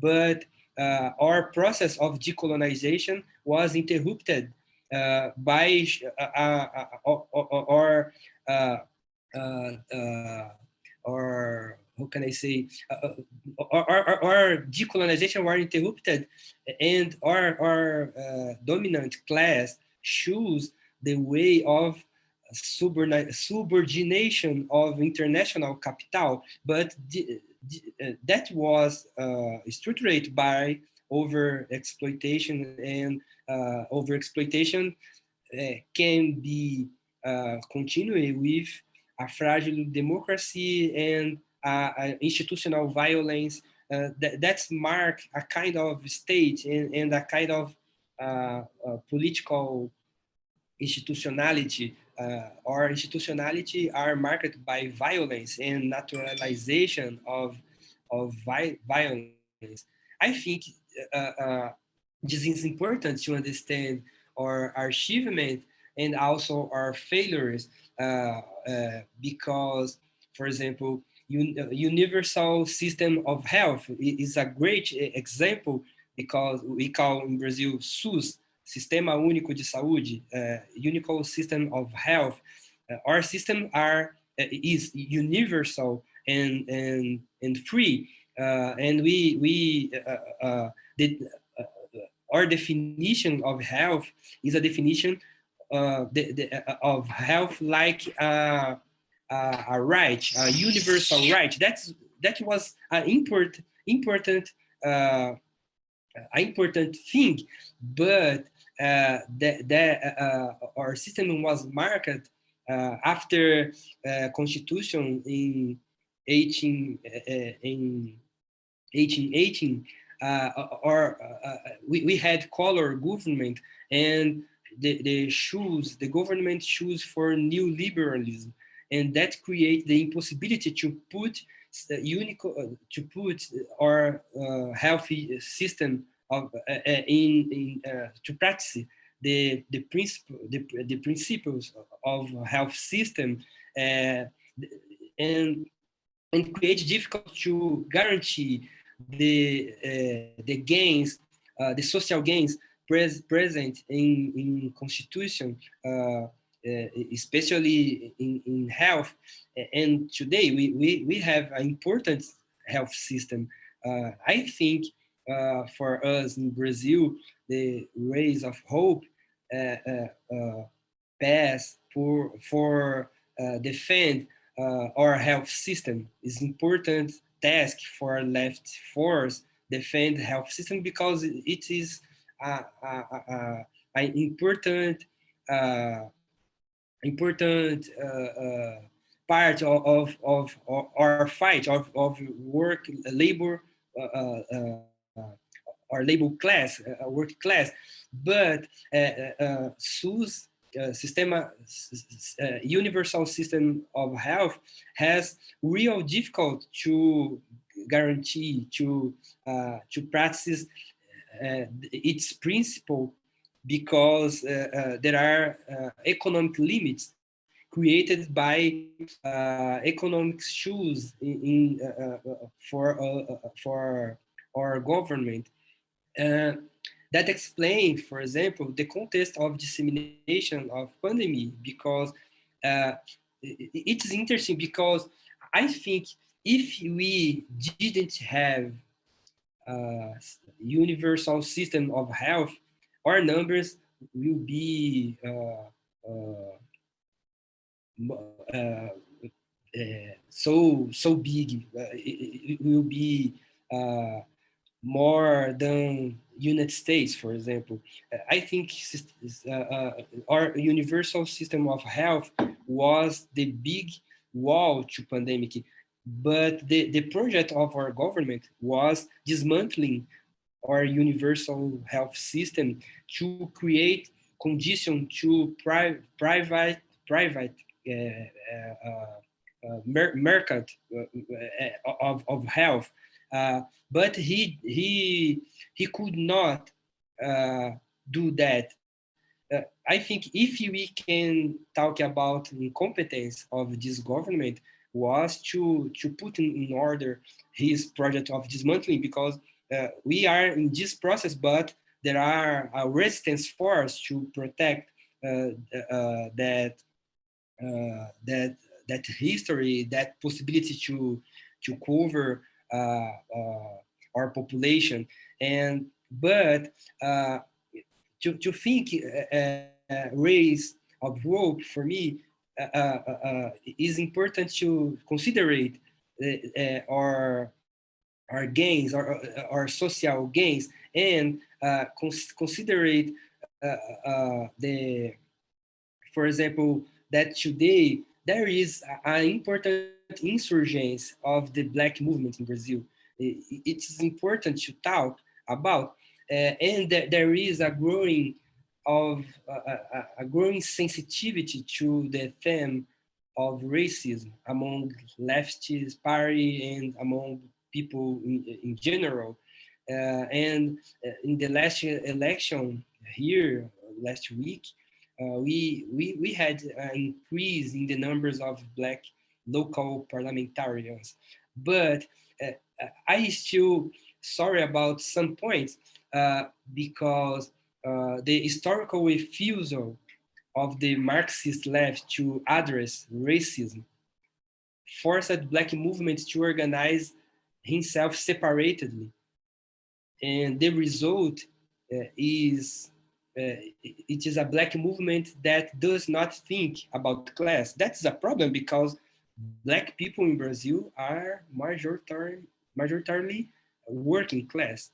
Speaker 2: but uh, our process of decolonization was interrupted uh, by our or how can I say, uh, our, our, our, decolonization were interrupted and our, our uh, dominant class choose the way of subordination of international capital, but uh, that was uh, structured by over exploitation and uh, over exploitation uh, can be uh, continued with a fragile democracy and institutional violence. Uh, that, that's mark a kind of state and, and a kind of political institutionality uh, or institutionality are marked by violence and naturalization of, of vi violence. I think uh, uh, this is important to understand our, our achievement and also our failures because, for example, un universal system of health is a great example because we call in Brazil SUS, Sistema Único de Saúde, uh, Unical System of Health. Uh, our system are uh, is universal and and and free, uh, and we we uh, uh, did our definition of health is a definition the, the, of health like a, a right, a universal right. That's that was an important important important thing, but uh, that, that uh, our system was marked uh, after uh, constitution in 18 uh, in 1818 uh, or we, we had Collor government and the, the shoes the government choose for new liberalism. And that create the impossibility to put uh, unique uh, to put our uh, healthy system of in, in to practice the the principle the, the principles of health system and and create difficult to guarantee the uh, the gains, uh, the social gains pres present in in constitution uh, uh, Uh, especially in, in health. And today we, we, we have an important health system. Uh, I think uh, for us in Brazil, the rays of hope uh, uh, pass for, for defend our health system is important task for left force defend health system because it is an important uh, important uh, uh, part of, of, of, our fight of, of work uh, labor uh, uh, uh, our labor class, work class, but SUS, Systema, Universal System of Health has real difficult to guarantee, to, to practice its principle because uh, uh, there are uh, economic limits created by uh, economic shoes in, in uh, uh, for for our government. that explains, for example, the context of dissemination of pandemic because it's interesting because I think if we didn't have a universal system of health, our numbers will be uh, uh, uh, so so big. It, it, will be more than United States, for example. I think our universal system of health was the big wall to pandemic, but the, the project of our government was dismantling our universal health system to create condition to pri private private uh, uh, uh, market of, of health. but he he he could not do that uh, I think if we can talk about incompetence of this government was to, to put in, order his project of dismantling because uh, we are in this process, but there are a resistance force to protect uh, uh that uh, that that history, that possibility to to cover uh, our population, and but to, to think uh, uh, rays of hope for me uh, is important to consider our our gains, our, our social gains, and uh, cons consider it uh, uh, the, for example, that today there is an important insurgence of the Black movement in Brazil. It is important to talk about uh, and th there is a growing of uh, a, a, growing sensitivity to the theme of racism among leftist party and among people in, in general. Uh, and uh, in the last election here last week, uh, we, we, we had an increase in the numbers of black local parliamentarians. But uh, I still sorry about some points uh, because uh, the historical refusal of the Marxist left to address racism forced black movements to organize himself separately. And the result uh, is uh, it is a black movement that does not think about class. That's a problem because black people in Brazil are majoritarily, majoritarily working class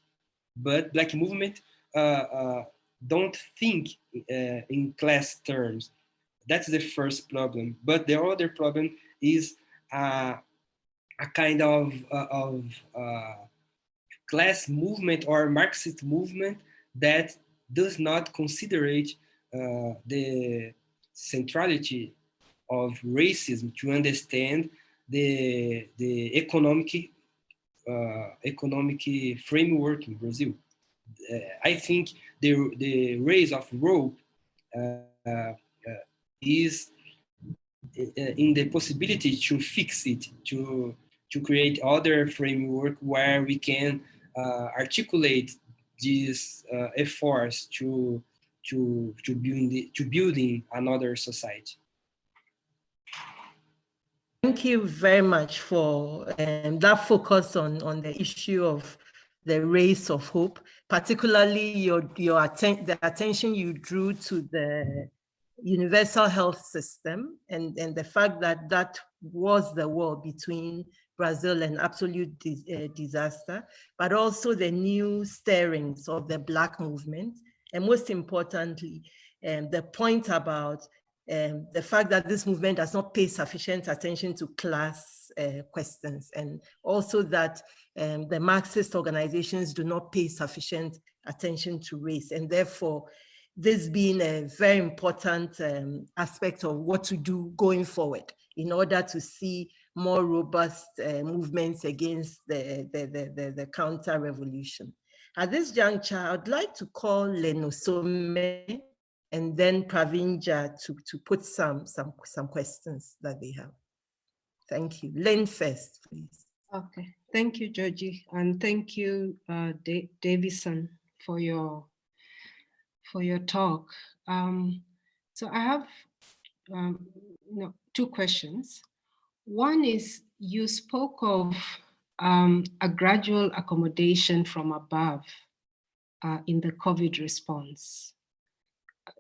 Speaker 2: but black movement uh, uh, don't think uh, in class terms. That's the first problem. But the other problem is a kind of, of class movement or Marxist movement that does not consider uh, the centrality of racism to understand the, the economic uh, economic framework in Brazil. Uh, I think the, the rays of hope uh, is in the possibility to fix it, to, to create other framework where we can articulate these efforts to, to, to, build, to building another society.
Speaker 1: Thank you very much for um, that focus on, on the issue of the rays of hope, particularly your, your atten the attention you drew to the universal health system and, and the fact that that was the war between Brazil and absolute uh, disaster, but also the new stirrings of the Black movement. And most importantly, um, the point about um, the fact that this movement does not pay sufficient attention to class uh, questions and also that um, the Marxist organizations do not pay sufficient attention to race and therefore this being a very important um, aspect of what to do going forward in order to see more robust uh, movements against the, the, the, the, the counter-revolution. At this juncture, I'd like to call Lyn Ossome and then Praveen Jha to, to put some, some, some questions that they have. Thank you. Len first, please.
Speaker 4: Okay, thank you, Dzodzi, and thank you, uh, Deivison, for your for your talk. Um, so I have um, know, two questions. One is you spoke of um, a gradual accommodation from above uh, in the COVID response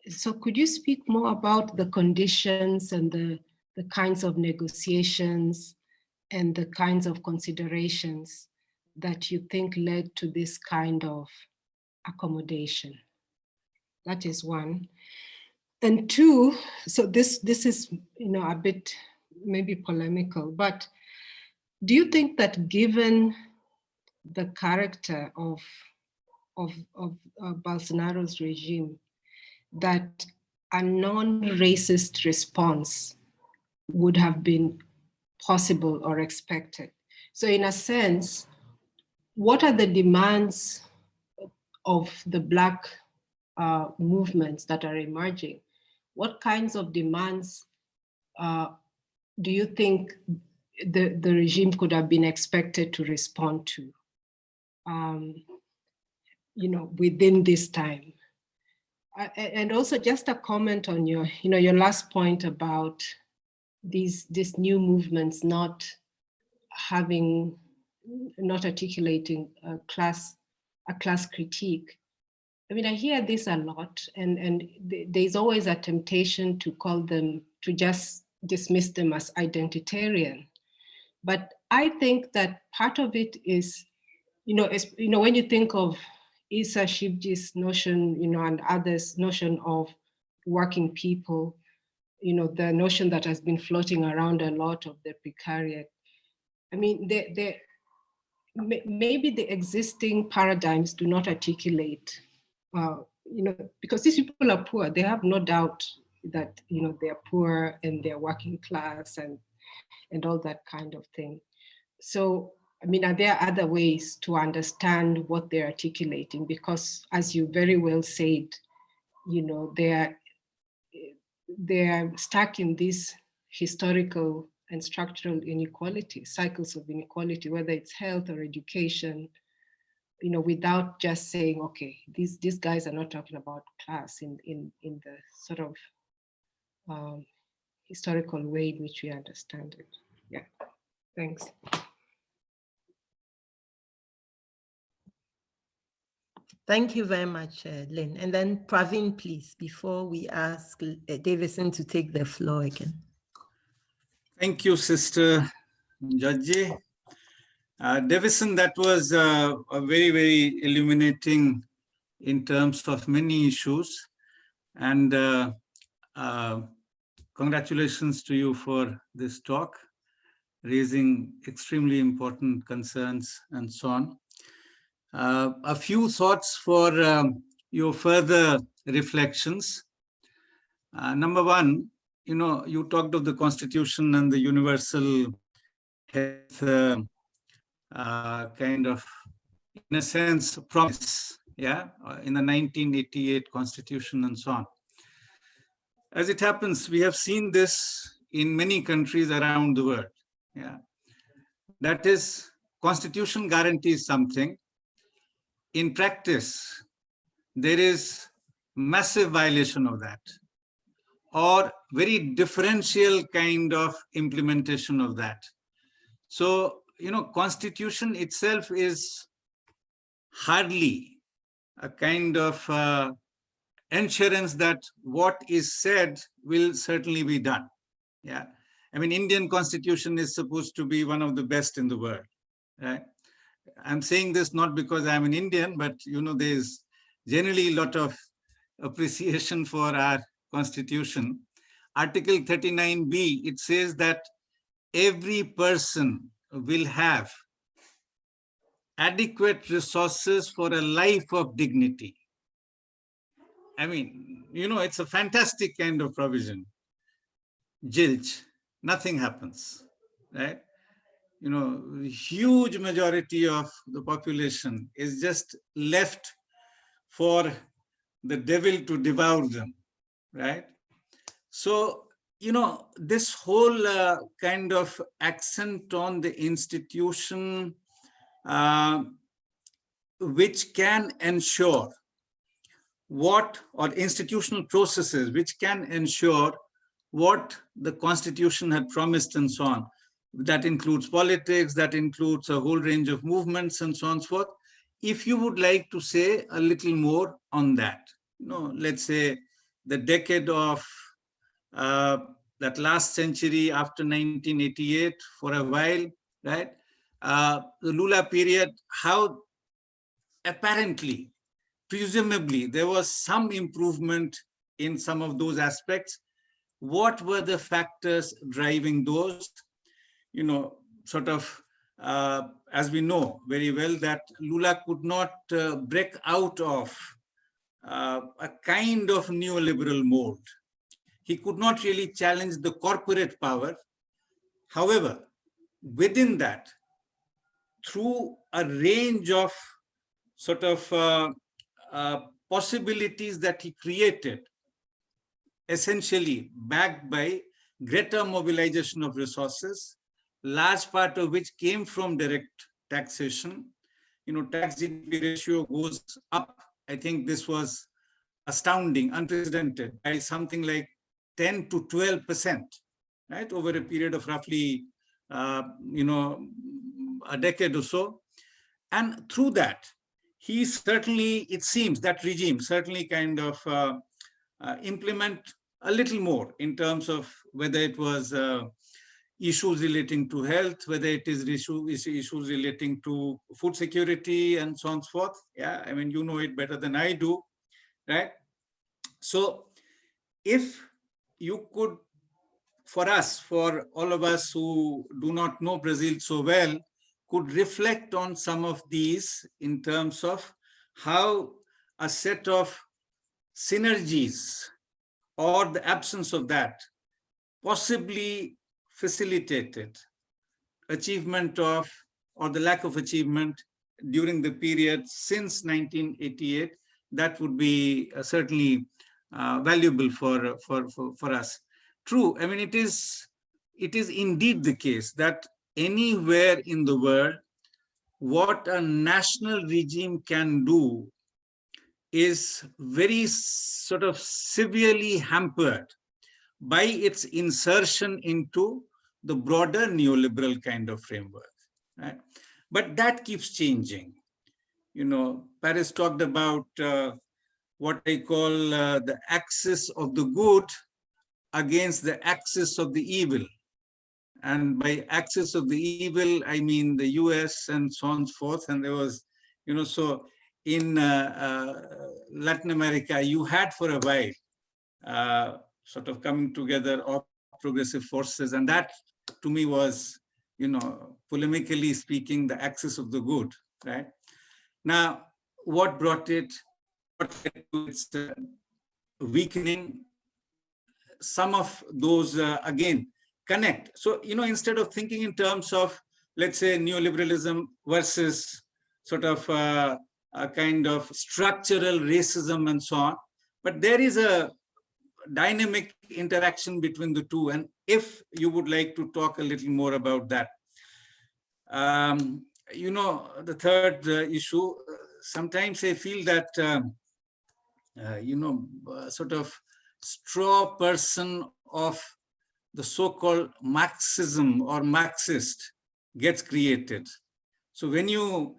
Speaker 4: so could you speak more about the conditions and the, the kinds of negotiations and the kinds of considerations that you think led to this kind of accommodation? That is one. And two, so this, this is, you know, a bit maybe polemical, but do you think that given the character of, of, of uh, Bolsonaro's regime, that a non-racist response would have been possible or expected? So in a sense, what are the demands of the Black uh, movements that are emerging? What kinds of demands uh, do you think the, the regime could have been expected to respond to, um, you know, within this time? Uh, and also just a comment on your, you know, your last point about these, these new movements not having, not articulating a class, a class critique. I mean, I hear this a lot and, and th there's always a temptation to call them, to just dismiss them as identitarian. But I think that part of it is, you know, is, you know, when you think of Issa Shivji's notion, you know, and others' notion of working people, you know, the notion that has been floating around a lot of the precariat. I mean, they, they, maybe the existing paradigms do not articulate, uh, you know, because these people are poor, they have no doubt that, you know, they're poor and they're working class and, and all that kind of thing. So, I mean, are there other ways to understand what they're articulating? Because as you very well said, you know, they're, they're stuck in this historical and structural inequality, cycles of inequality, whether it's health or education, you know, without just saying, okay, these, these guys are not talking about class in, in, in the sort of um, historical way in which we understand it. Yeah, thanks.
Speaker 1: Thank you very much, uh, Lynn. And then Praveen, please, before we ask uh, Deivison to take the floor again.
Speaker 5: Thank you, Sister Dzodzi. Uh, Deivison, that was uh, a very, very illuminating in terms of many issues. And uh, congratulations to you for this talk, raising extremely important concerns and so on. Uh, a few thoughts for um, your further reflections. Uh, number one, you know, you talked of the constitution and the universal health uh, uh kind of, in a sense, promise, yeah, uh, in the 1988 constitution and so on. As it happens, we have seen this in many countries around the world. Yeah, That is, constitution guarantees something. In practice, there is massive violation of that or very differential kind of implementation of that. So, you know, constitution itself is hardly a kind of uh, assurance that what is said will certainly be done. Yeah. I mean, Indian constitution is supposed to be one of the best in the world. Right? I'm saying this not because I'm an Indian, but you know, there's generally a lot of appreciation for our constitution. Article 39b, it says that every person will have adequate resources for a life of dignity. I mean, you know, it's a fantastic kind of provision. Jilch, nothing happens, right? You know, huge majority of the population is just left for the devil to devour them, right? So, you know, this whole uh, kind of accent on the institution, uh, which can ensure what or institutional processes which can ensure what the constitution had promised and so on. That includes politics, that includes a whole range of movements and so on and so forth. If you would like to say a little more on that, you know, let's say the decade of uh, that last century after 1988 for a while, right? uh, the Lula period, how apparently, presumably, there was some improvement in some of those aspects. What were the factors driving those? You know, sort of, uh, as we know very well, that Lula could not uh, break out of uh, a kind of neoliberal mold. He could not really challenge the corporate power. However, within that, through a range of sort of uh, possibilities that he created, essentially backed by greater mobilization of resources, large part of which came from direct taxation. You know, tax GDP ratio goes up. I think this was astounding, unprecedented, by something like 10 to 12 percent, right, over a period of roughly, uh, you know, a decade or so. And through that, he certainly, it seems, that regime certainly kind of uh, uh, implement a little more in terms of whether it was uh, issues relating to health, whether it is issue, issues relating to food security and so on and so forth. Yeah, I mean, you know it better than I do, right? So if you could, for us, for all of us who do not know Brazil so well, could reflect on some of these in terms of how a set of synergies or the absence of that possibly facilitated achievement of or the lack of achievement during the period since 1988 that would be uh, certainly uh, valuable for, for for for us. True i mean it is it is indeed the case that anywhere in the world, what a national regime can do is very sort of severely hampered by its insertion into the broader neoliberal kind of framework. Right? But that keeps changing. You know, Paris talked about uh, what I call uh, the axis of the good against the axis of the evil. And by axis of the evil, I mean the US and so on and forth. And there was, you know, so in uh, uh, Latin America, you had for a while uh, sort of coming together of progressive forces. And that to me was, you know, polemically speaking, the axis of the good, right? Now, what brought it, what its uh, weakening? Some of those, uh, again, connect. So, you know, instead of thinking in terms of, let's say, neoliberalism versus sort of uh, a kind of structural racism and so on, but there is a dynamic interaction between the two. And if you would like to talk a little more about that. Um, you know, the third uh, issue, sometimes I feel that, um, uh, you know, uh, sort of straw person of the so-called Marxism or Marxist gets created. So when you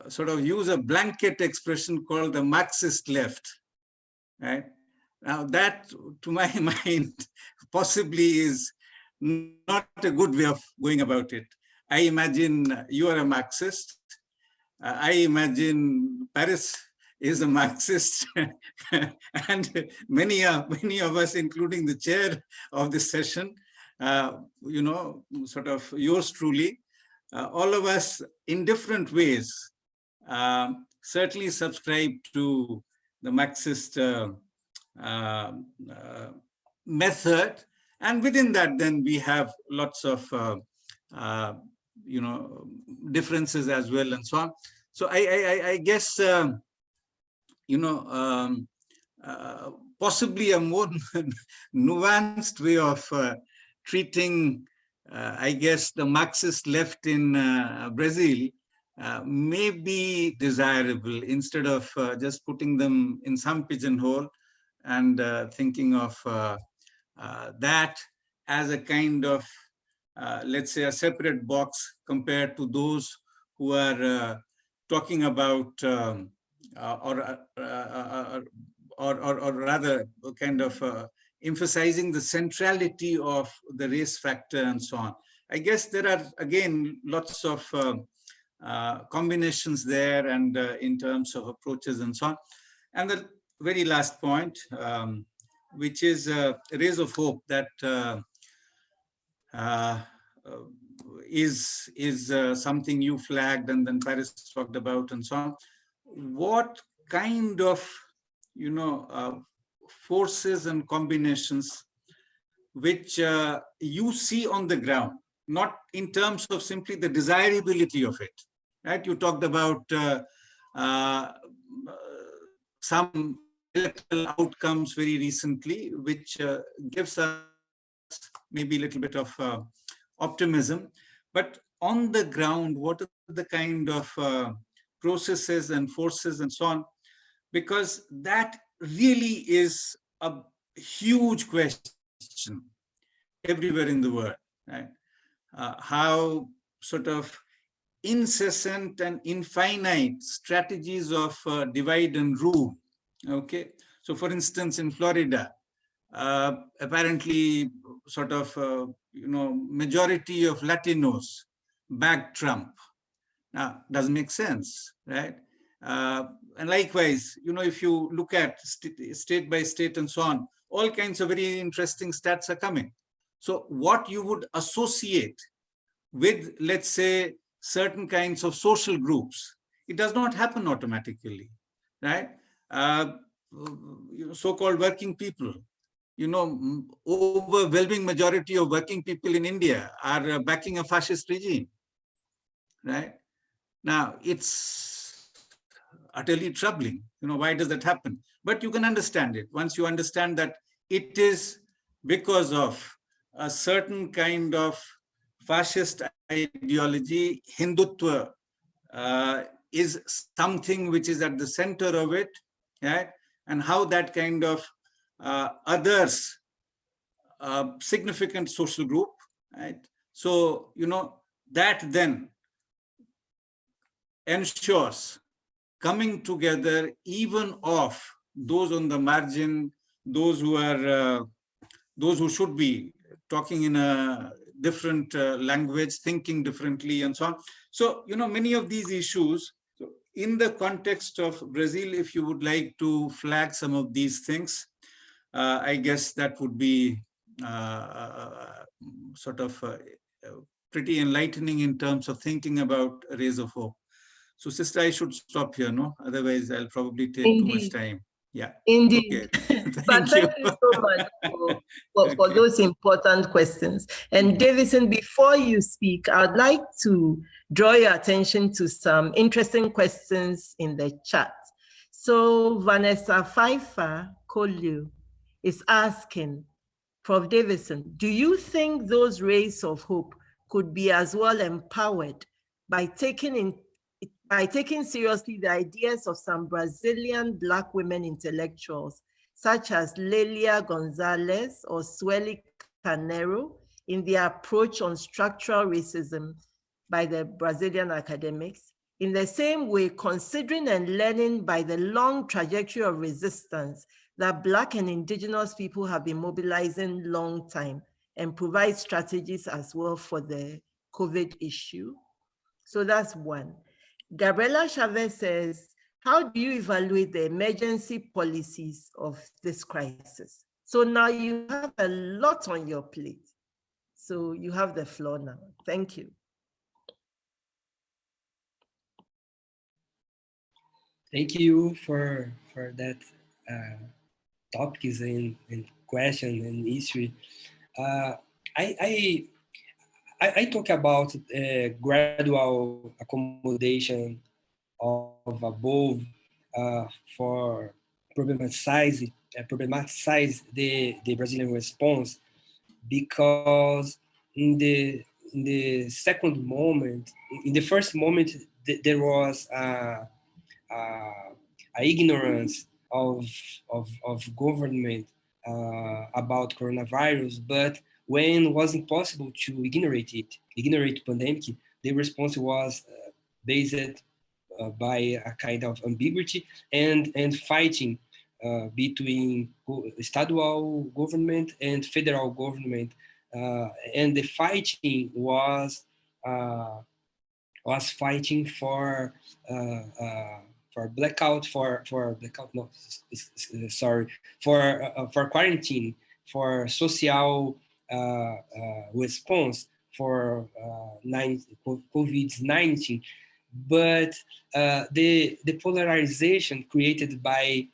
Speaker 5: uh, sort of use a blanket expression called the Marxist left, right? Now that, to my mind, possibly is not a good way of going about it. I imagine you are a Marxist. Uh, I imagine Paris is a Marxist, and many, uh, many of us, including the chair of this session, uh, you know, sort of yours truly, uh, all of us in different ways um, certainly subscribe to the Marxist uh, uh, uh, method. And within that, then we have lots of, you know, differences as well and so on. So I, I, I guess um, you know, um, uh, possibly a more nuanced way of uh, treating, uh, I guess, the Marxist left in uh, Brazil uh, may be desirable instead of just putting them in some pigeonhole and thinking of that as a kind of, let's say, a separate box compared to those who are talking about um, uh, uh, uh, or, or, or, rather kind of emphasizing the centrality of the race factor and so on. I guess there are, again, lots of combinations there and in terms of approaches and so on. And the very last point, um, which is uh, rays of hope that uh, uh, is is uh, something you flagged and then Paris talked about and so on. What kind of, you know, uh, forces and combinations which uh, you see on the ground, not in terms of simply the desirability of it, right? You talked about some electoral outcomes very recently, which uh, gives us maybe a little bit of uh, optimism. But on the ground, what are the kind of uh, processes and forces and so on? Because that really is a huge question everywhere in the world, right? Uh, how sort of incessant and infinite strategies of uh, divide and rule Okay, so for instance, in Florida, uh, apparently sort of, uh, you know, majority of Latinos back Trump. Now, doesn't make sense, right? Uh, and likewise, you know, if you look at st state by state and so on, all kinds of very interesting stats are coming. So what you would associate with, let's say, certain kinds of social groups, it does not happen automatically, right? uh, so-called working people. You know, overwhelming majority of working people in India are uh, backing a fascist regime, right? Now, it's utterly troubling. You know, why does that happen? But you can understand it once you understand that it is because of a certain kind of fascist ideology, Hindutva uh, is something which is at the center of it, right? And how that kind of uh, others uh, significant social group, right? So, you know, that then ensures coming together even of those on the margin, those who are, uh, those who should be talking in a different uh, language, thinking differently and so on. So, you know, many of these issues in the context of Brazil, if you would like to flag some of these things, uh, I guess that would be uh, uh sort of uh, pretty enlightening in terms of thinking about rays of hope. So sister, I should stop here, no? Otherwise, I'll probably take Indeed. too much time. Yeah.
Speaker 1: Indeed. Okay. thank, thank you. you so much for, for, okay. for, those important questions. And Deivison, before you speak, I'd like to draw your attention to some interesting questions in the chat. So Vanessa Pfeiffer Kolu is asking, Prof. Deivison, do you think those rays of hope could be as well empowered by taking in by taking seriously the ideas of some Brazilian Black women intellectuals, such as Lelia Gonzalez or Sueli Carneiro, in their approach on structural racism by the Brazilian academics. In the same way, considering and learning by the long trajectory of resistance that Black and Indigenous people have been mobilizing long time and provide strategies as well for the COVID issue. So that's one. Gabriela Chavez says, how do you evaluate the emergency policies of this crisis? So now you have a lot on your plate. So you have the floor now. Thank you.
Speaker 2: Thank you for for that uh, topics and, and question and issue. Uh, I, I I, I talk about uh, gradual accommodation of above uh, for problematize, uh, problematize the, the Brazilian response because in the in the second moment, in the first moment, th there was a, a, a, ignorance of, of, of government uh, about coronavirus, but when it was impossible to ignorate it, ignorate pandemic, the response was uh, based uh, by a kind of ambiguity and, and fighting uh, between estadual government and federal government uh, and the fighting was uh, was fighting for uh, for blackout for for blackout no sorry for for quarantine for social response for COVID-19 but the the polarization created by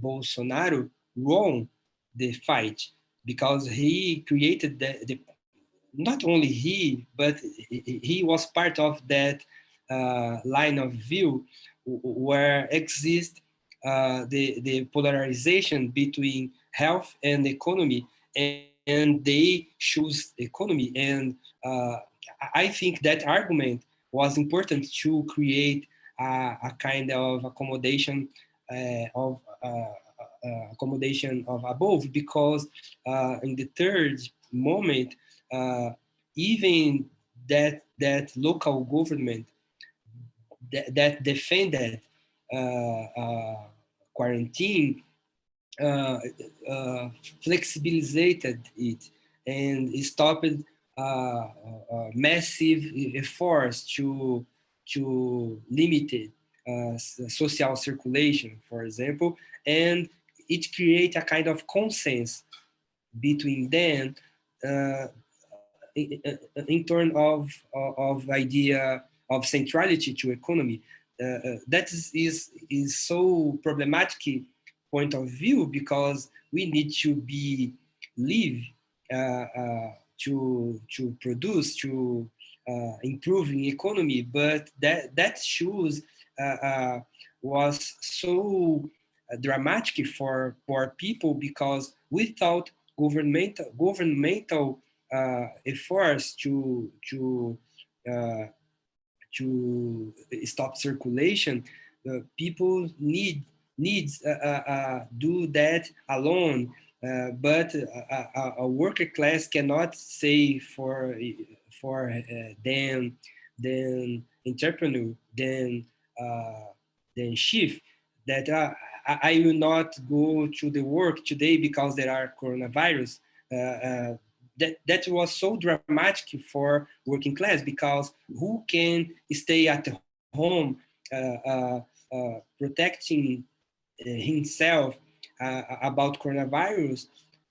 Speaker 2: Bolsonaro won the fight because he created the, the not only he, but he was part of that uh, line of view where exists uh, the, the polarization between health and economy, and, and they choose economy. And uh, I think that argument was important to create a, a kind of accommodation uh, of uh, uh, accommodation of above, because in the third moment, uh, even that that local government that, that defended uh, uh, quarantine uh, uh, flexibilized it and stopped uh, massive efforts to to limit social circulation, for example, and it create a kind of consensus between them uh, in terms of, of idea of centrality to economy. Uh, uh, that is, is, is so problematic point of view because we need to be live uh, uh, to to produce to uh, improving economy. But that that shows uh, was so dramatic for poor people because without governmental governmental uh, efforts to to uh, to stop circulation, uh, people need needs uh, uh, uh, do that alone. but a, a, worker class cannot say for for them, then entrepreneur, then then chief that I, will not go to the work today because there are coronavirus. Uh, uh, that, that was so dramatic for working class because who can stay at home uh, protecting himself uh, about coronavirus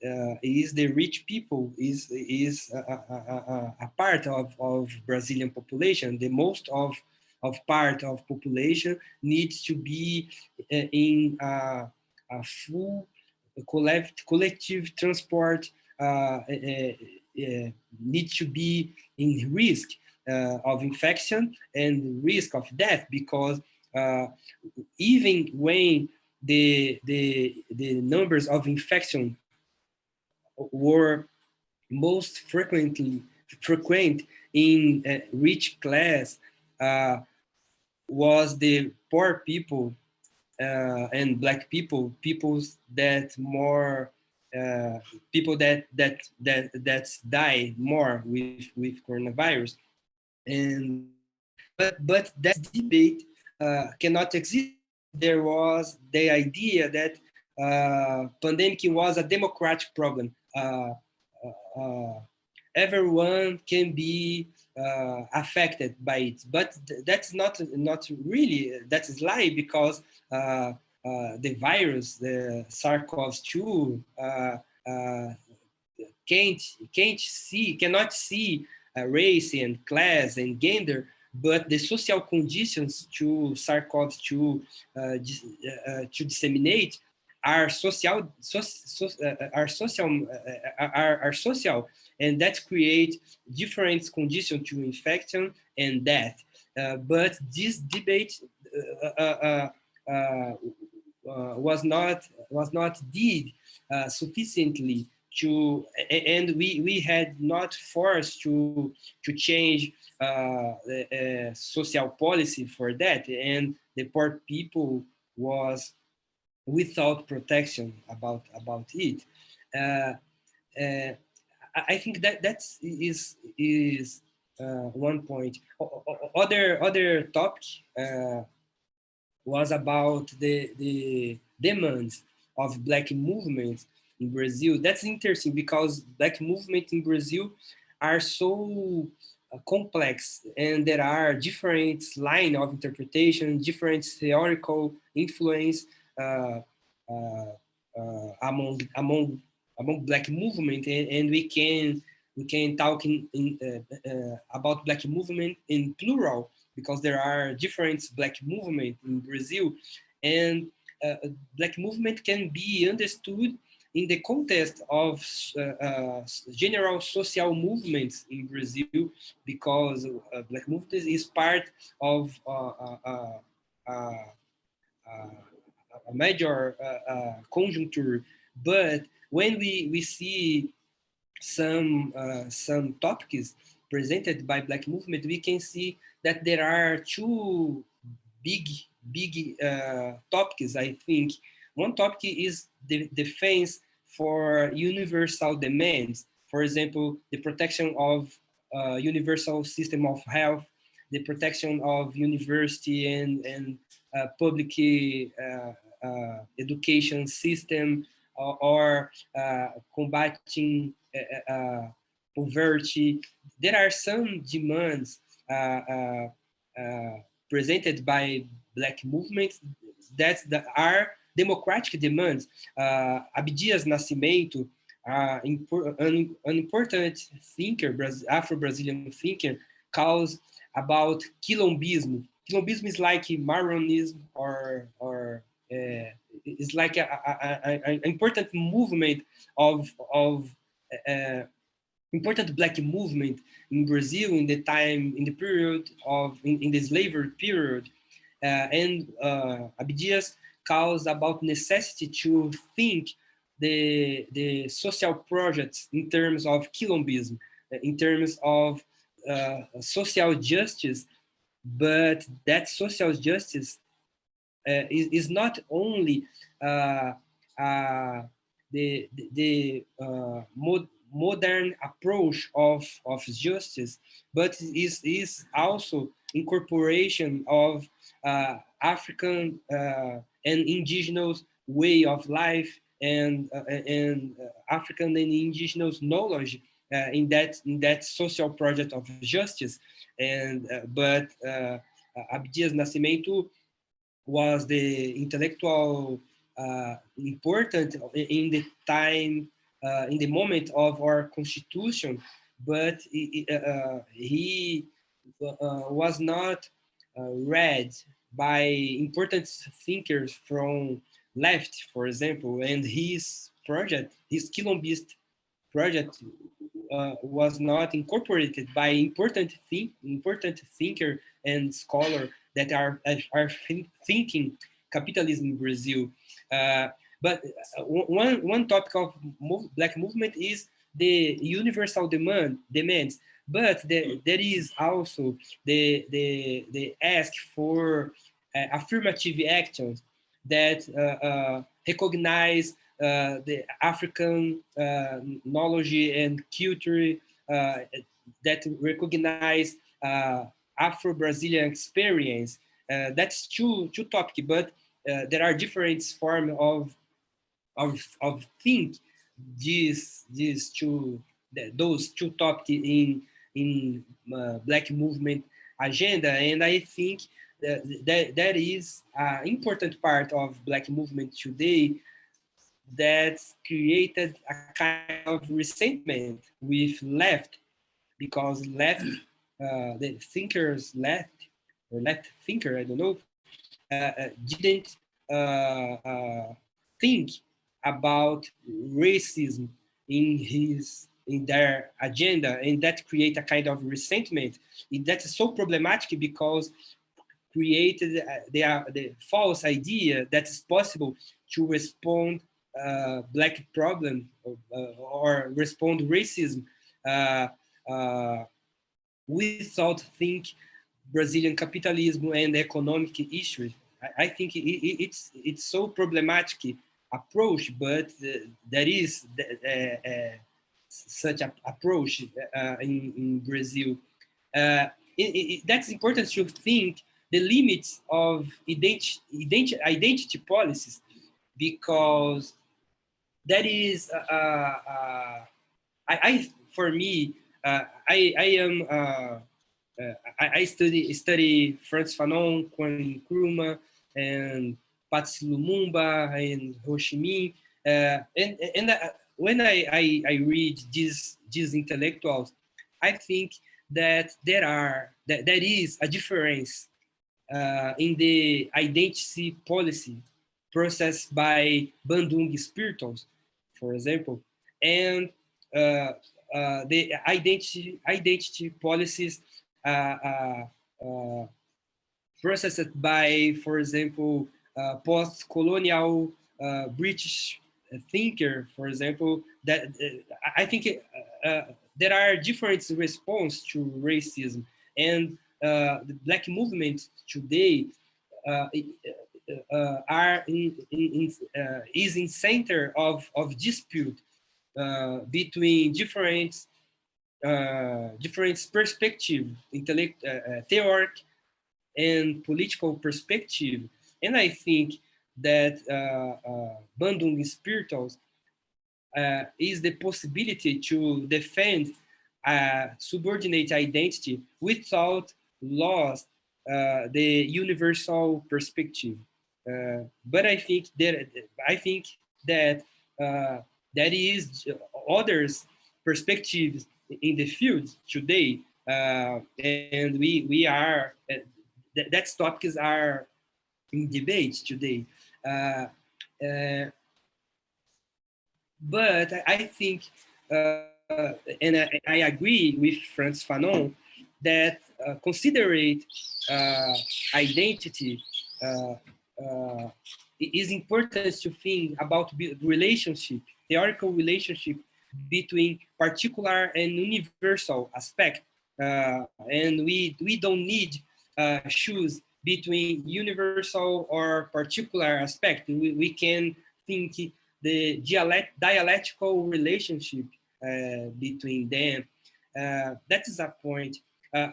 Speaker 2: uh, is the rich people, is, is a, a, a, part of, of Brazilian population. The most of, of part of population needs to be in a, a full collect, collective transport uh, uh, uh, need to be in risk of infection and risk of death because even when the, the, the numbers of infection were most frequently frequent in uh, rich class uh, was the poor people uh, and black people, peoples that more uh, people that that that that die more with with coronavirus, and but but that debate uh, cannot exist. There was the idea that uh, pandemic was a democratic problem. Uh, uh, uh, everyone can be affected by it, but that's not not really that is lie because uh, the virus, the SARS-CoV-2, uh, uh, can't can't see, cannot see race and class and gender, but the social conditions to SARS-CoV-2 to disseminate are social, so, so, uh, are social, uh, are, are social, and that create different conditions to infection and death. Uh, but this debate uh, was not was not did uh, sufficiently to and we we had not forced to to change uh, the social policy for that. And the poor people was without protection about about it. Uh, uh, I think that that is is uh, one point. Other other topic was about the, the demands of black movements in Brazil. That's interesting because black movement in Brazil are so uh, complex and there are different line of interpretation, different theoretical influence uh, uh, uh, among among among black movement and, and, we can we can talk in, in uh, uh, about black movement in plural because there are different black movement in Brazil and black movement can be understood in the context of uh, uh, general social movements in Brazil, because uh, Black movement is part of a major conjuncture. But when we, we see some, some topics presented by Black movement, we can see that there are two big, big uh, topics, I think. One topic is the defense for universal demands. For example, the protection of uh, universal system of health, the protection of university and, and uh, public uh, uh education system, or uh, combating uh, poverty. There are some demands presented by Black movements that are democratic demands. Uh, Abdias Nascimento, uh, an, an, important thinker, Afro-Brazilian thinker, calls about quilombismo. Quilombismo is like Marronism or, or uh, it's like an important movement of, of uh, important black movement in Brazil in the time, in the period of, in, in the slavery period. Uh, and uh, Abdias calls about necessity to think the, the social projects in terms of quilombism, in terms of uh, social justice, but that social justice uh, is, is not only uh, uh the, the uh, mod, modern approach of, of justice, but is, is also incorporation of uh, African and indigenous way of life and uh, and uh, African and indigenous knowledge uh, in that in that social project of justice. And but Abdias Nascimento was the intellectual uh, important in the time, uh, in the moment of our constitution, but uh, he was not read by important thinkers from left, for example, and his project, his Quilombist project uh, was not incorporated by important think, important thinker and scholar that are, are thinking capitalism in Brazil. Uh, but uh, one, one topic of black movement is the universal demand demands but the, mm. there is also the, the, the ask for uh, affirmative actions that uh, uh, recognize uh, the African uh, knowledge and culture uh, that recognize Afro-Brazilian experience. that's two, two topic, but there are different forms of, of, of think these, these two, those two topics in in uh, black movement agenda and i think that that, that is an important part of black movement today that created a kind of resentment with left because left uh, the thinkers left or left thinker i don't know uh, uh didn't uh, uh, think about racism in his in their agenda and that create a kind of resentment that is so problematic because created uh, the, the false idea that it's possible to respond uh, black problem or, uh, or respond racism uh, uh, without think Brazilian capitalism and economic issues. I, I think it, it, it's it's so problematic approach, but uh, there is such a approach uh, in, in, Brazil. Uh, it, it, that's important to think the limits of identity, identity, identity policies because that is, uh, uh, I, I, for me, uh, I, I am, uh, uh, I, I, study study Frantz Fanon, Kwame Nkrumah, and Patrice Lumumba and Ho Chi Minh, uh, and and when I, I, I read these these intellectuals, I think that there are that there is a difference uh, in the identity policy process by Bandung spirituals, for example, and uh, uh, the identity identity policies uh, uh, uh, processed by, for example, post-colonial British thinker, for example, that uh, I think uh, uh, there are different response to racism and the black movement today uh, uh, are in, in, uh, is in center of, of dispute between different different perspective, intellect, theoric and political perspective. And I think that Bandung spirituals uh, is the possibility to defend a subordinate identity without lost uh, the universal perspective. Uh, but I think that I think that uh, that is others perspectives in the field today, uh, and we we are that, that topics are in debate today. Uh, uh, but I think, and I, I agree with Frantz Fanon that uh, considerate uh, identity uh, uh, is important to think about relationship, theoretical relationship between particular and universal aspect. Uh, and we, we don't need uh, choose between universal or particular aspect. We, we can think the dialect, dialectical relationship between them. that is a point. Uh,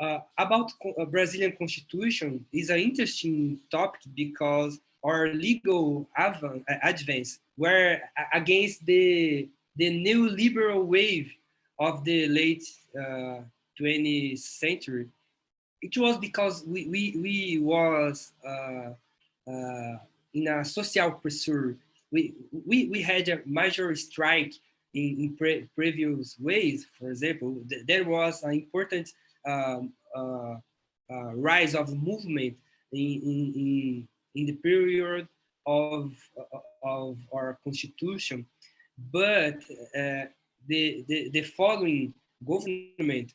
Speaker 2: uh, about uh, Brazilian constitution is an interesting topic because our legal advance were against the the neoliberal wave of the late uh, 20th century. It was because we we we was uh, uh, in a social pressure. We we we had a major strike in, in pre previous ways. For example, th there was an important um, uh, uh, rise of movement in, in, in, the period of, of our constitution. But uh, the, the, the following government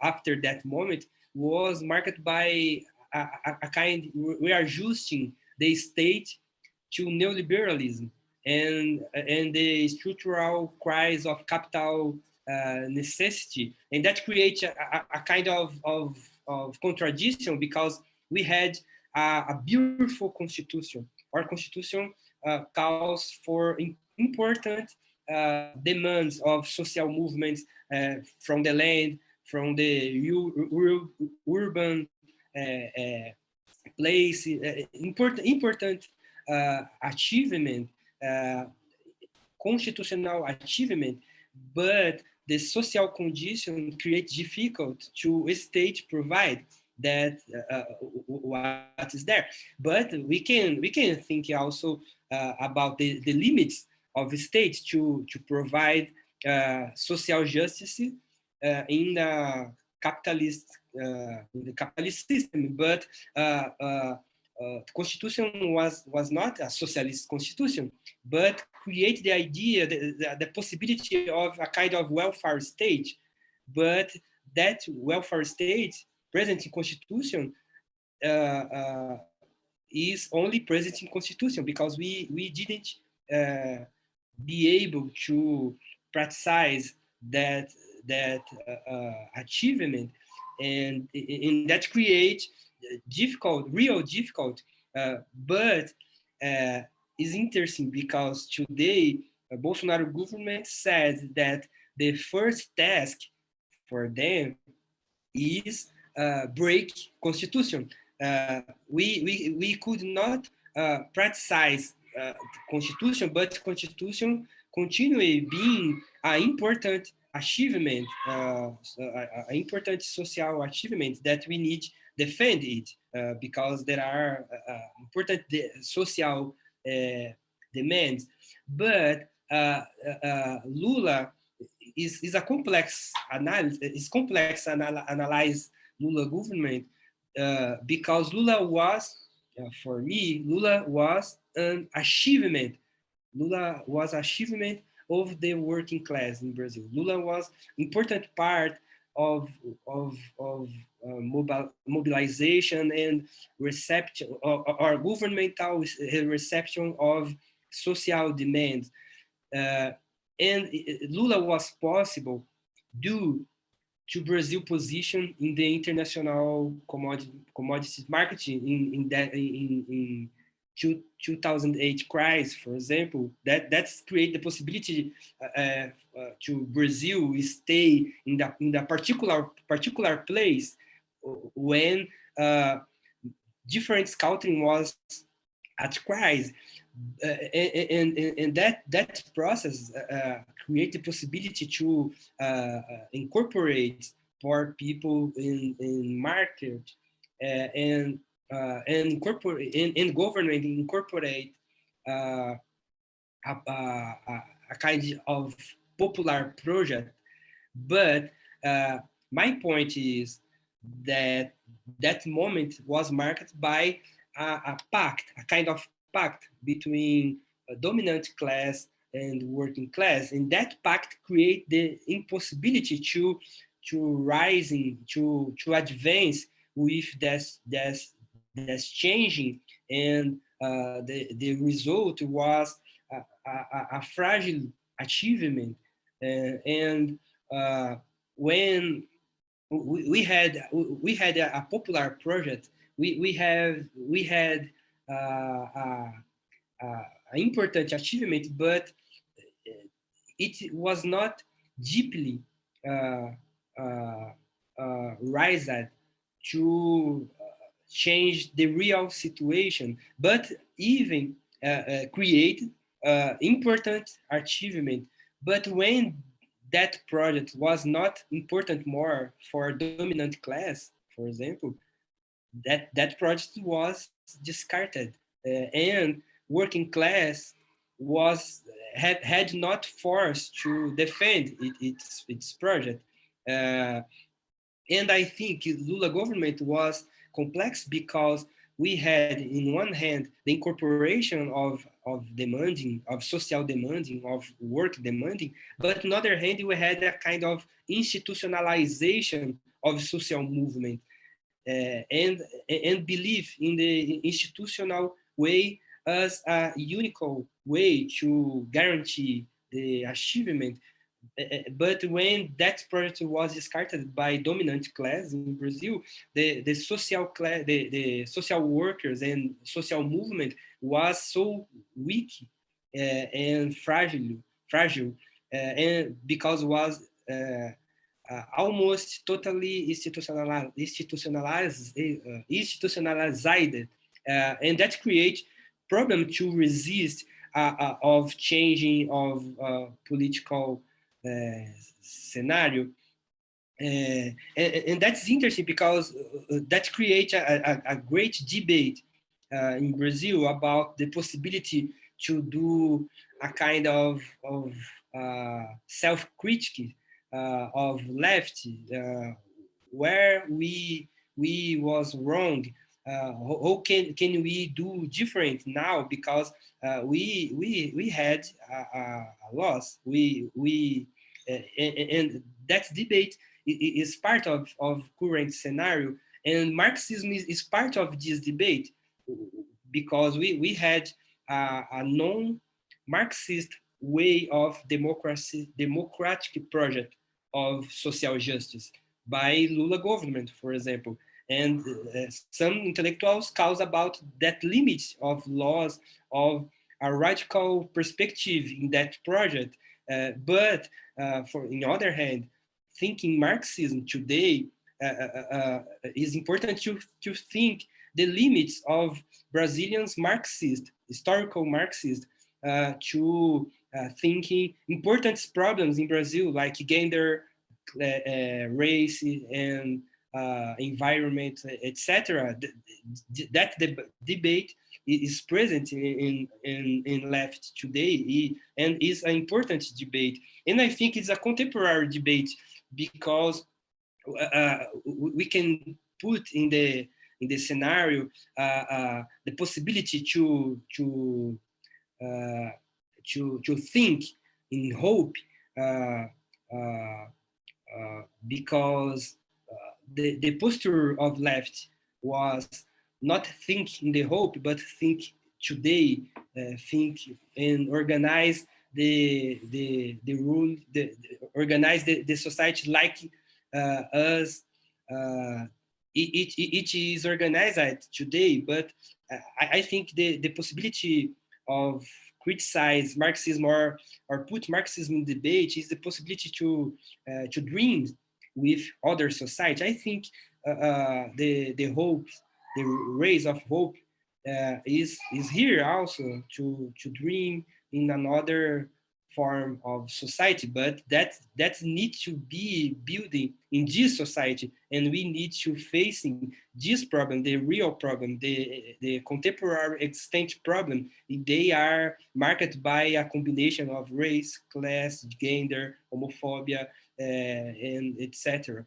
Speaker 2: after that moment was marked by a, a, kind, we are adjusting the state to neoliberalism and, and the structural crisis of capital uh, necessity. And that creates a, a, a kind of, of, of, contradiction because we had a, a beautiful constitution. Our constitution uh, calls for important uh, demands of social movements uh, from the land, from the ur urban uh, uh, place, important, important achievement, constitutional achievement, but the social condition creates difficult to state provide that uh, what is there. But we can we can think also uh, about the, the limits of the state to, to provide uh, social justice uh, in the capitalist uh, in the capitalist system. But uh, the constitution was was not a socialist constitution, but create the idea, the, the, the, possibility of a kind of welfare state. But that welfare state present in constitution uh, uh, is only present in constitution because we we didn't uh, be able to practice that that uh, uh, achievement, and that creates difficult, real difficult, uh, but is interesting because today uh, Bolsonaro government says that the first task for them is uh, break constitution. Uh, we, we, we could not uh, practice constitution, but constitution continue being an important achievement, uh, an important social achievement that we need defend it uh, because there are uh, important de social uh, demands. But uh, Lula is, is a complex analysis, is complex anal analyze Lula government because Lula was, for me, Lula was an achievement. Lula was achievement of the working class in Brazil. Lula was important part of, of, of uh, mobile, mobilization and reception or, or, governmental reception of social demands. Uh, and Lula was possible due to Brazil position in the international commodity, commodities marketing in, in, that, in, in 2008 crisis, for example, that that's create the possibility uh, uh, to Brazil stay in the in the particular particular place when uh, different scouting was at crisis, uh, and, and, and that that process uh, create the possibility to uh, incorporate poor people in in market and uh, and incorporate in, in government incorporate uh, a, a, a, kind of popular project. But uh, my point is that that moment was marked by a, a pact, a kind of pact between dominant class and working class. And that pact create the impossibility to to rising, to to advance with this this that's changing. And uh, the, the result was a, a, a fragile achievement. Uh, and uh, when we, we, had we had a, a, popular project. We we have we had uh, an important achievement but it was not deeply uh, uh, raised to change the real situation, but even uh, uh, create uh, important achievement. But when that project was not important more for dominant class, for example, that, that project was discarded uh, and working class was had, had not forced to defend it, its, its project. Uh, and I think Lula government was complex because we had in one hand the incorporation of of demanding of social demanding of work demanding but on the other hand we had a kind of institutionalization of social movement uh, and and believe in the institutional way as a unique way to guarantee the achievement Eh, eh, but when that project was discarded by dominant class in Brazil, the, the social class, the, the social workers and social movement was so weak uh, and fragile, fragile, uh, and because was uh, almost totally institutionalized, institutionalized, institutionalized, and that creates problem to resist uh, uh, of changing of uh, political scenario. Uh, and, and, that's interesting because uh, that creates a, a, a, great debate uh, in Brazil about the possibility to do a kind of, of uh, self-critique uh, of left, uh, where we we was wrong. Uh, how can can we do different now? Because uh, we we we had a, a loss. We we uh, and, and that debate is part of, of current scenario. And Marxism is, is part of this debate because we, we had a, a non-Marxist way of democracy, democratic project of social justice by Lula government, for example. And uh, some intellectuals cause about that limit of laws of a radical perspective in that project. Uh, but uh, for in the other hand, thinking Marxism today is important to, to think the limits of Brazilians Marxist, historical Marxist, uh, to uh, thinking important problems in Brazil, like gender, uh race, and uh, environment, etc. That the debate is present in, in, in left today and is an important debate. And I think it's a contemporary debate because uh, we can put in the in the scenario uh, uh, the possibility to to uh, to to think in hope uh, uh, because the the posture of left was not think in the hope but think today think and organize the the the rule the, the organize the, the society like uh, us. Uh, it, it, it is organized today but I, I think the the possibility of criticize Marxism or, or put Marxism in debate is the possibility to, uh, to dream with other society. I think uh, uh, the, the hope, the rays of hope uh, is, is here also to, to dream in another form of society, but that that needs to be building in this society, and we need to facing this problem, the real problem, the the contemporary extent problem. They are marked by a combination of race, class, gender, homophobia, and etc.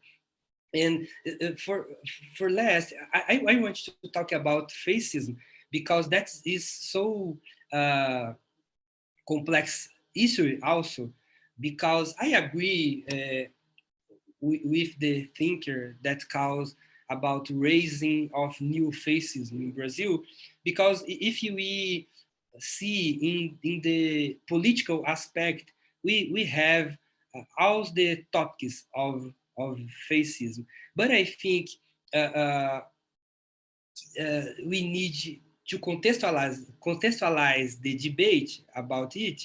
Speaker 2: And uh, for for last, I, I want to talk about fascism because that is so uh, complex issue also because I agree uh, with the thinker that calls about raising of new fascism in Brazil, because if we see in, in the political aspect, we, we have uh, all the topics of, of fascism. But I think uh, uh, uh we need to contextualize, contextualize the debate about it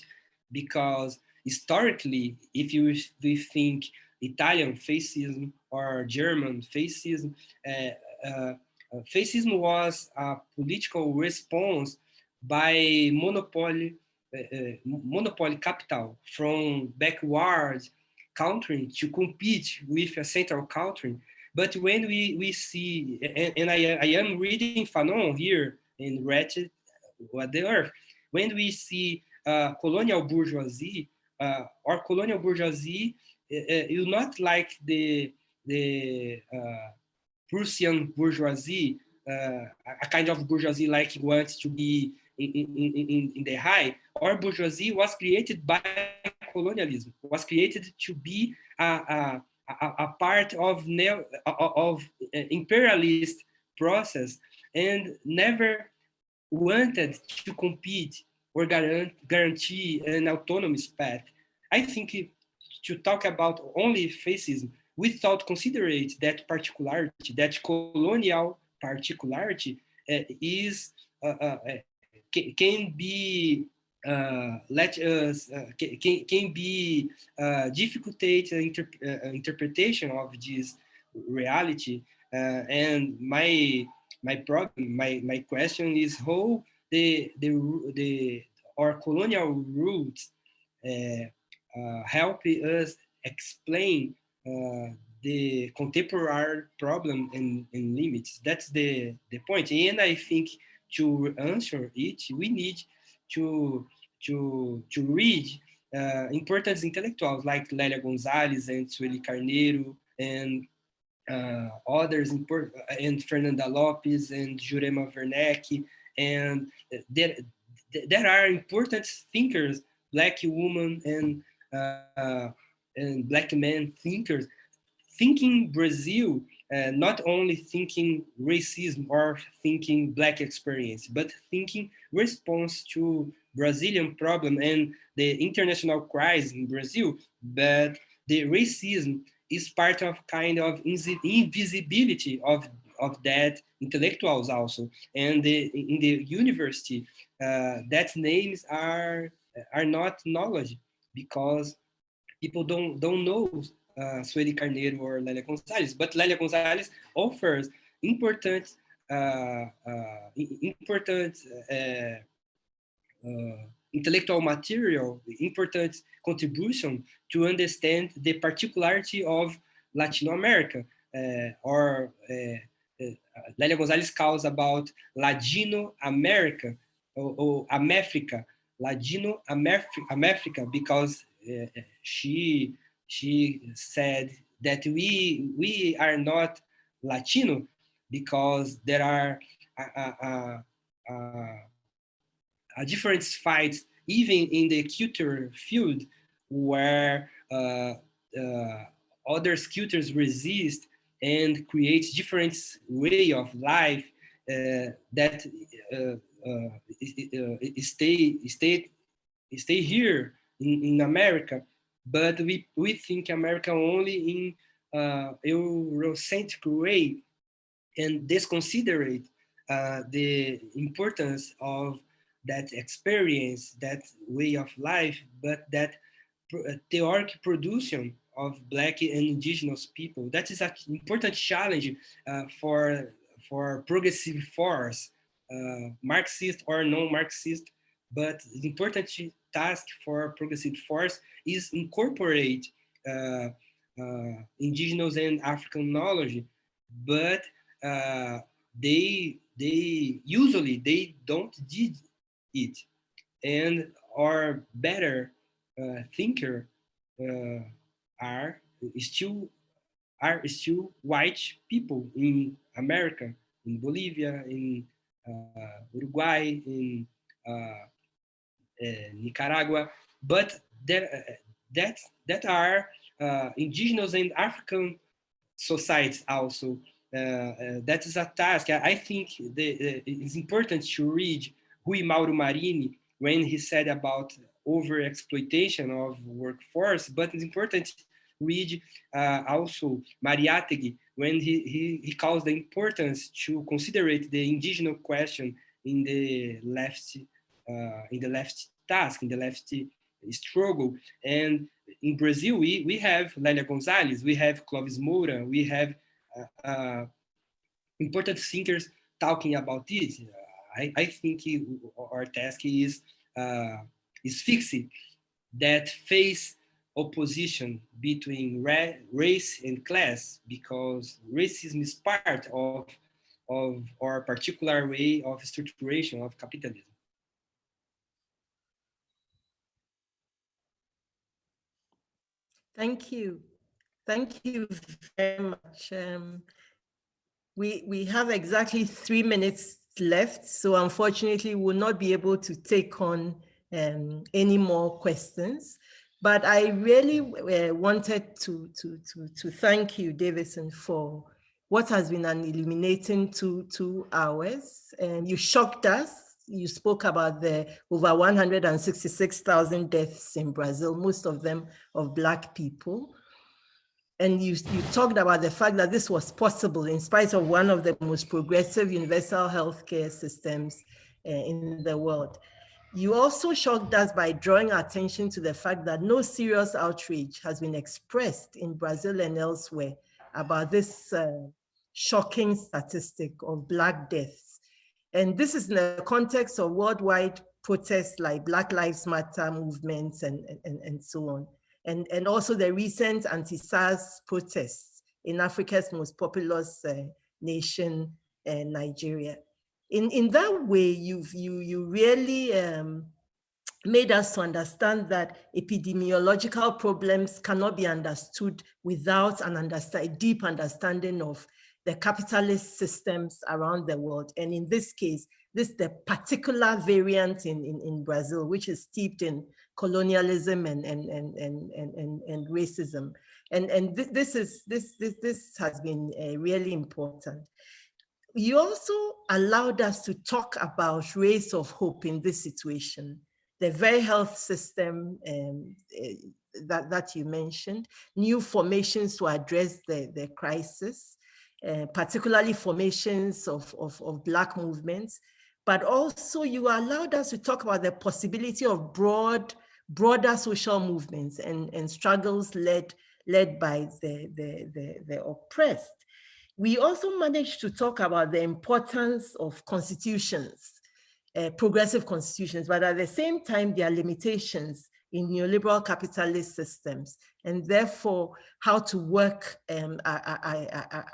Speaker 2: because historically, if you we think Italian fascism or German fascism, uh, uh, fascism was a political response by monopoly, monopoly capital from backward country to compete with a central country. But when we, we see, and, and I, I am reading Fanon here in Wretched of the Earth, when we see uh, colonial bourgeoisie uh, or colonial bourgeoisie uh, not like the the Prussian bourgeoisie, a kind of bourgeoisie like wants to be in, in, in, the high, or bourgeoisie was created by colonialism, was created to be a, a, a part of, neo, of imperialist process and never wanted to compete or guarantee an autonomous path. I think to talk about only fascism without considering that particularity, that colonial particularity uh, is uh, uh, can be uh, let us uh, can, can be uh, difficult inter interpretation of this reality and my my problem my my question is how the the the our colonial roots uh, uh, help us explain uh, the contemporary problem and, and, limits. That's the the point. And I think to answer it, we need to to to read uh, important intellectuals like Lélia Gonzalez and Sueli Carneiro and uh, others, and Fernanda Lopes and Jurema Werneck and there, there are important thinkers, black women and uh, and black men thinkers, thinking Brazil, uh, not only thinking racism or thinking black experience, but thinking response to Brazilian problem and the international crisis in Brazil, but the racism is part of kind of invisibility of of that intellectuals also. And the, in the university, uh, that names are are not knowledge because people don't don't know uh, Sueli Carneiro or Lélia Gonzalez, but Lélia Gonzalez offers important uh, uh, important uh, intellectual material, important contribution to understand the particularity of Latin America, or Lélia Gonzalez calls about Ladino America or, or America, Ladino America, because uh, she she said that we we are not Latino because there are a, a, a different fights even in the culture field where uh, uh, other sculptors resist and create different way of life uh, that uh, uh, stay stay stay here in, in America, but we we think America only in uh, Eurocentric way and disconsiderate uh, the importance of that experience, that way of life, but that uh, theoric production of Black and Indigenous people. That is an important challenge uh, for, for progressive force, uh, Marxist or non-Marxist, but important task for progressive force is incorporate uh, uh, indigenous and African knowledge, but uh, they they usually they don't did it, and our better uh, thinker uh, are still are still white people in America, in Bolivia, in uh, Uruguay, in uh, Nicaragua, but there that that are indigenous and African societies also. that is a task. I think the, it's important to read Ruy Mauro Marini when he said about over exploitation of workforce, but it's important read uh, also Mariátegui when he, he, he calls the importance to consider the indigenous question in the left uh, in the left task, in the left struggle. And in Brazil, we, we have Lélia Gonzalez, we have Clovis Moura, we have uh, uh important thinkers talking about this. I, I think our task is uh, is fixing that face opposition between ra race and class because racism is part of, of our particular way of structuration of capitalism.
Speaker 1: Thank you. Thank you very much. Um, we, we have exactly three minutes left, so unfortunately we'll not be able to take on um, any more questions. But I really uh, wanted to, to, to, to thank you, Deivison, for what has been an illuminating two, two hours. And you shocked us. You spoke about the over 166,000 deaths in Brazil, most of them of Black people. And you, you talked about the fact that this was possible in spite of one of the most progressive universal healthcare systems uh, in the world. You also shocked us by drawing attention to the fact that no serious outrage has been expressed in Brazil and elsewhere about this uh, shocking statistic of Black deaths. And this is in the context of worldwide protests like Black Lives Matter movements and, and, and so on. And, and also the recent anti-SARS protests in Africa's most populous uh, nation, uh, Nigeria in, in that way, you've, you, you really um, made us to understand that epidemiological problems cannot be understood without an understand, deep understanding of the capitalist systems around the world. And in this case, this the particular variant in, in, in Brazil, which is steeped in colonialism and, and, and, and, and, and, racism. And, and th this, is, this, this, this has been uh, really important you also allowed us to talk about rays of hope in this situation, the very health system um, uh, that, that you mentioned, new formations to address the, the crisis, uh, particularly formations of, of, of Black movements, but also you allowed us to talk about the possibility of broad, broader social movements and, and struggles led, led by the, the, the, the oppressed. We also managed to talk about the importance of constitutions, uh, progressive constitutions, but at the same time, there are limitations in neoliberal capitalist systems, and therefore how to work um,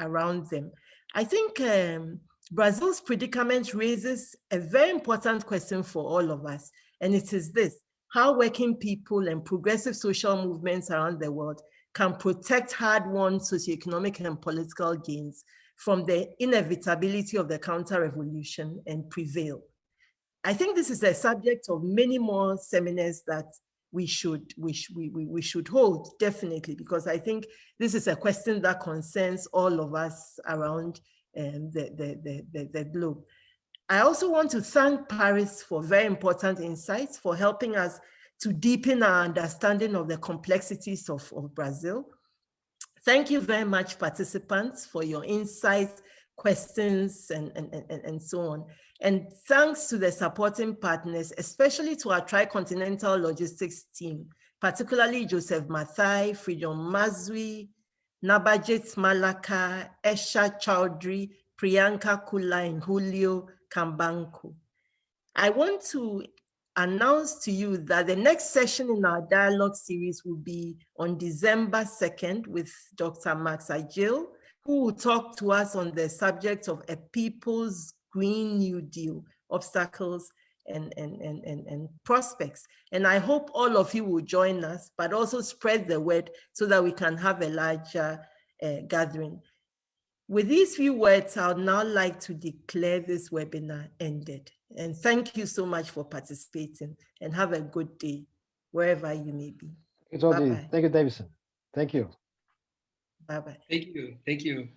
Speaker 1: around them. I think um, Brazil's predicament raises a very important question for all of us, and it is this, how working people and progressive social movements around the world can protect hard-won socioeconomic and political gains from the inevitability of the counter-revolution and prevail. I think this is a subject of many more seminars that we should we, sh we, we, should hold definitely because I think this is a question that concerns all of us around um, the, the, the, the, the globe. I also want to thank Paris for very important insights for helping us to deepen our understanding of the complexities of, of Brazil. Thank you very much, participants, for your insights, questions, and, and, and, and so on. And thanks to the supporting partners, especially to our tricontinental logistics team, particularly Joseph Mathai, Freedom Mazwi, Nabajit Malaka, Esha Chowdhury, Priyanka Kula, and Julio Kambanko. I want to announce to you that the next session in our dialogue series will be on December 2nd with Dr. Max Ajl, who will talk to us on the subject of a people's Green New Deal, obstacles and, and, and, and, and prospects. And I hope all of you will join us, but also spread the word so that we can have a larger uh, gathering. With these few words, I would now like to declare this webinar ended. And thank you so much for participating and have a good day wherever you may be.
Speaker 3: Thank you, Thank you, Deivison. Thank you.
Speaker 1: Bye-bye.
Speaker 2: Thank you. Thank you.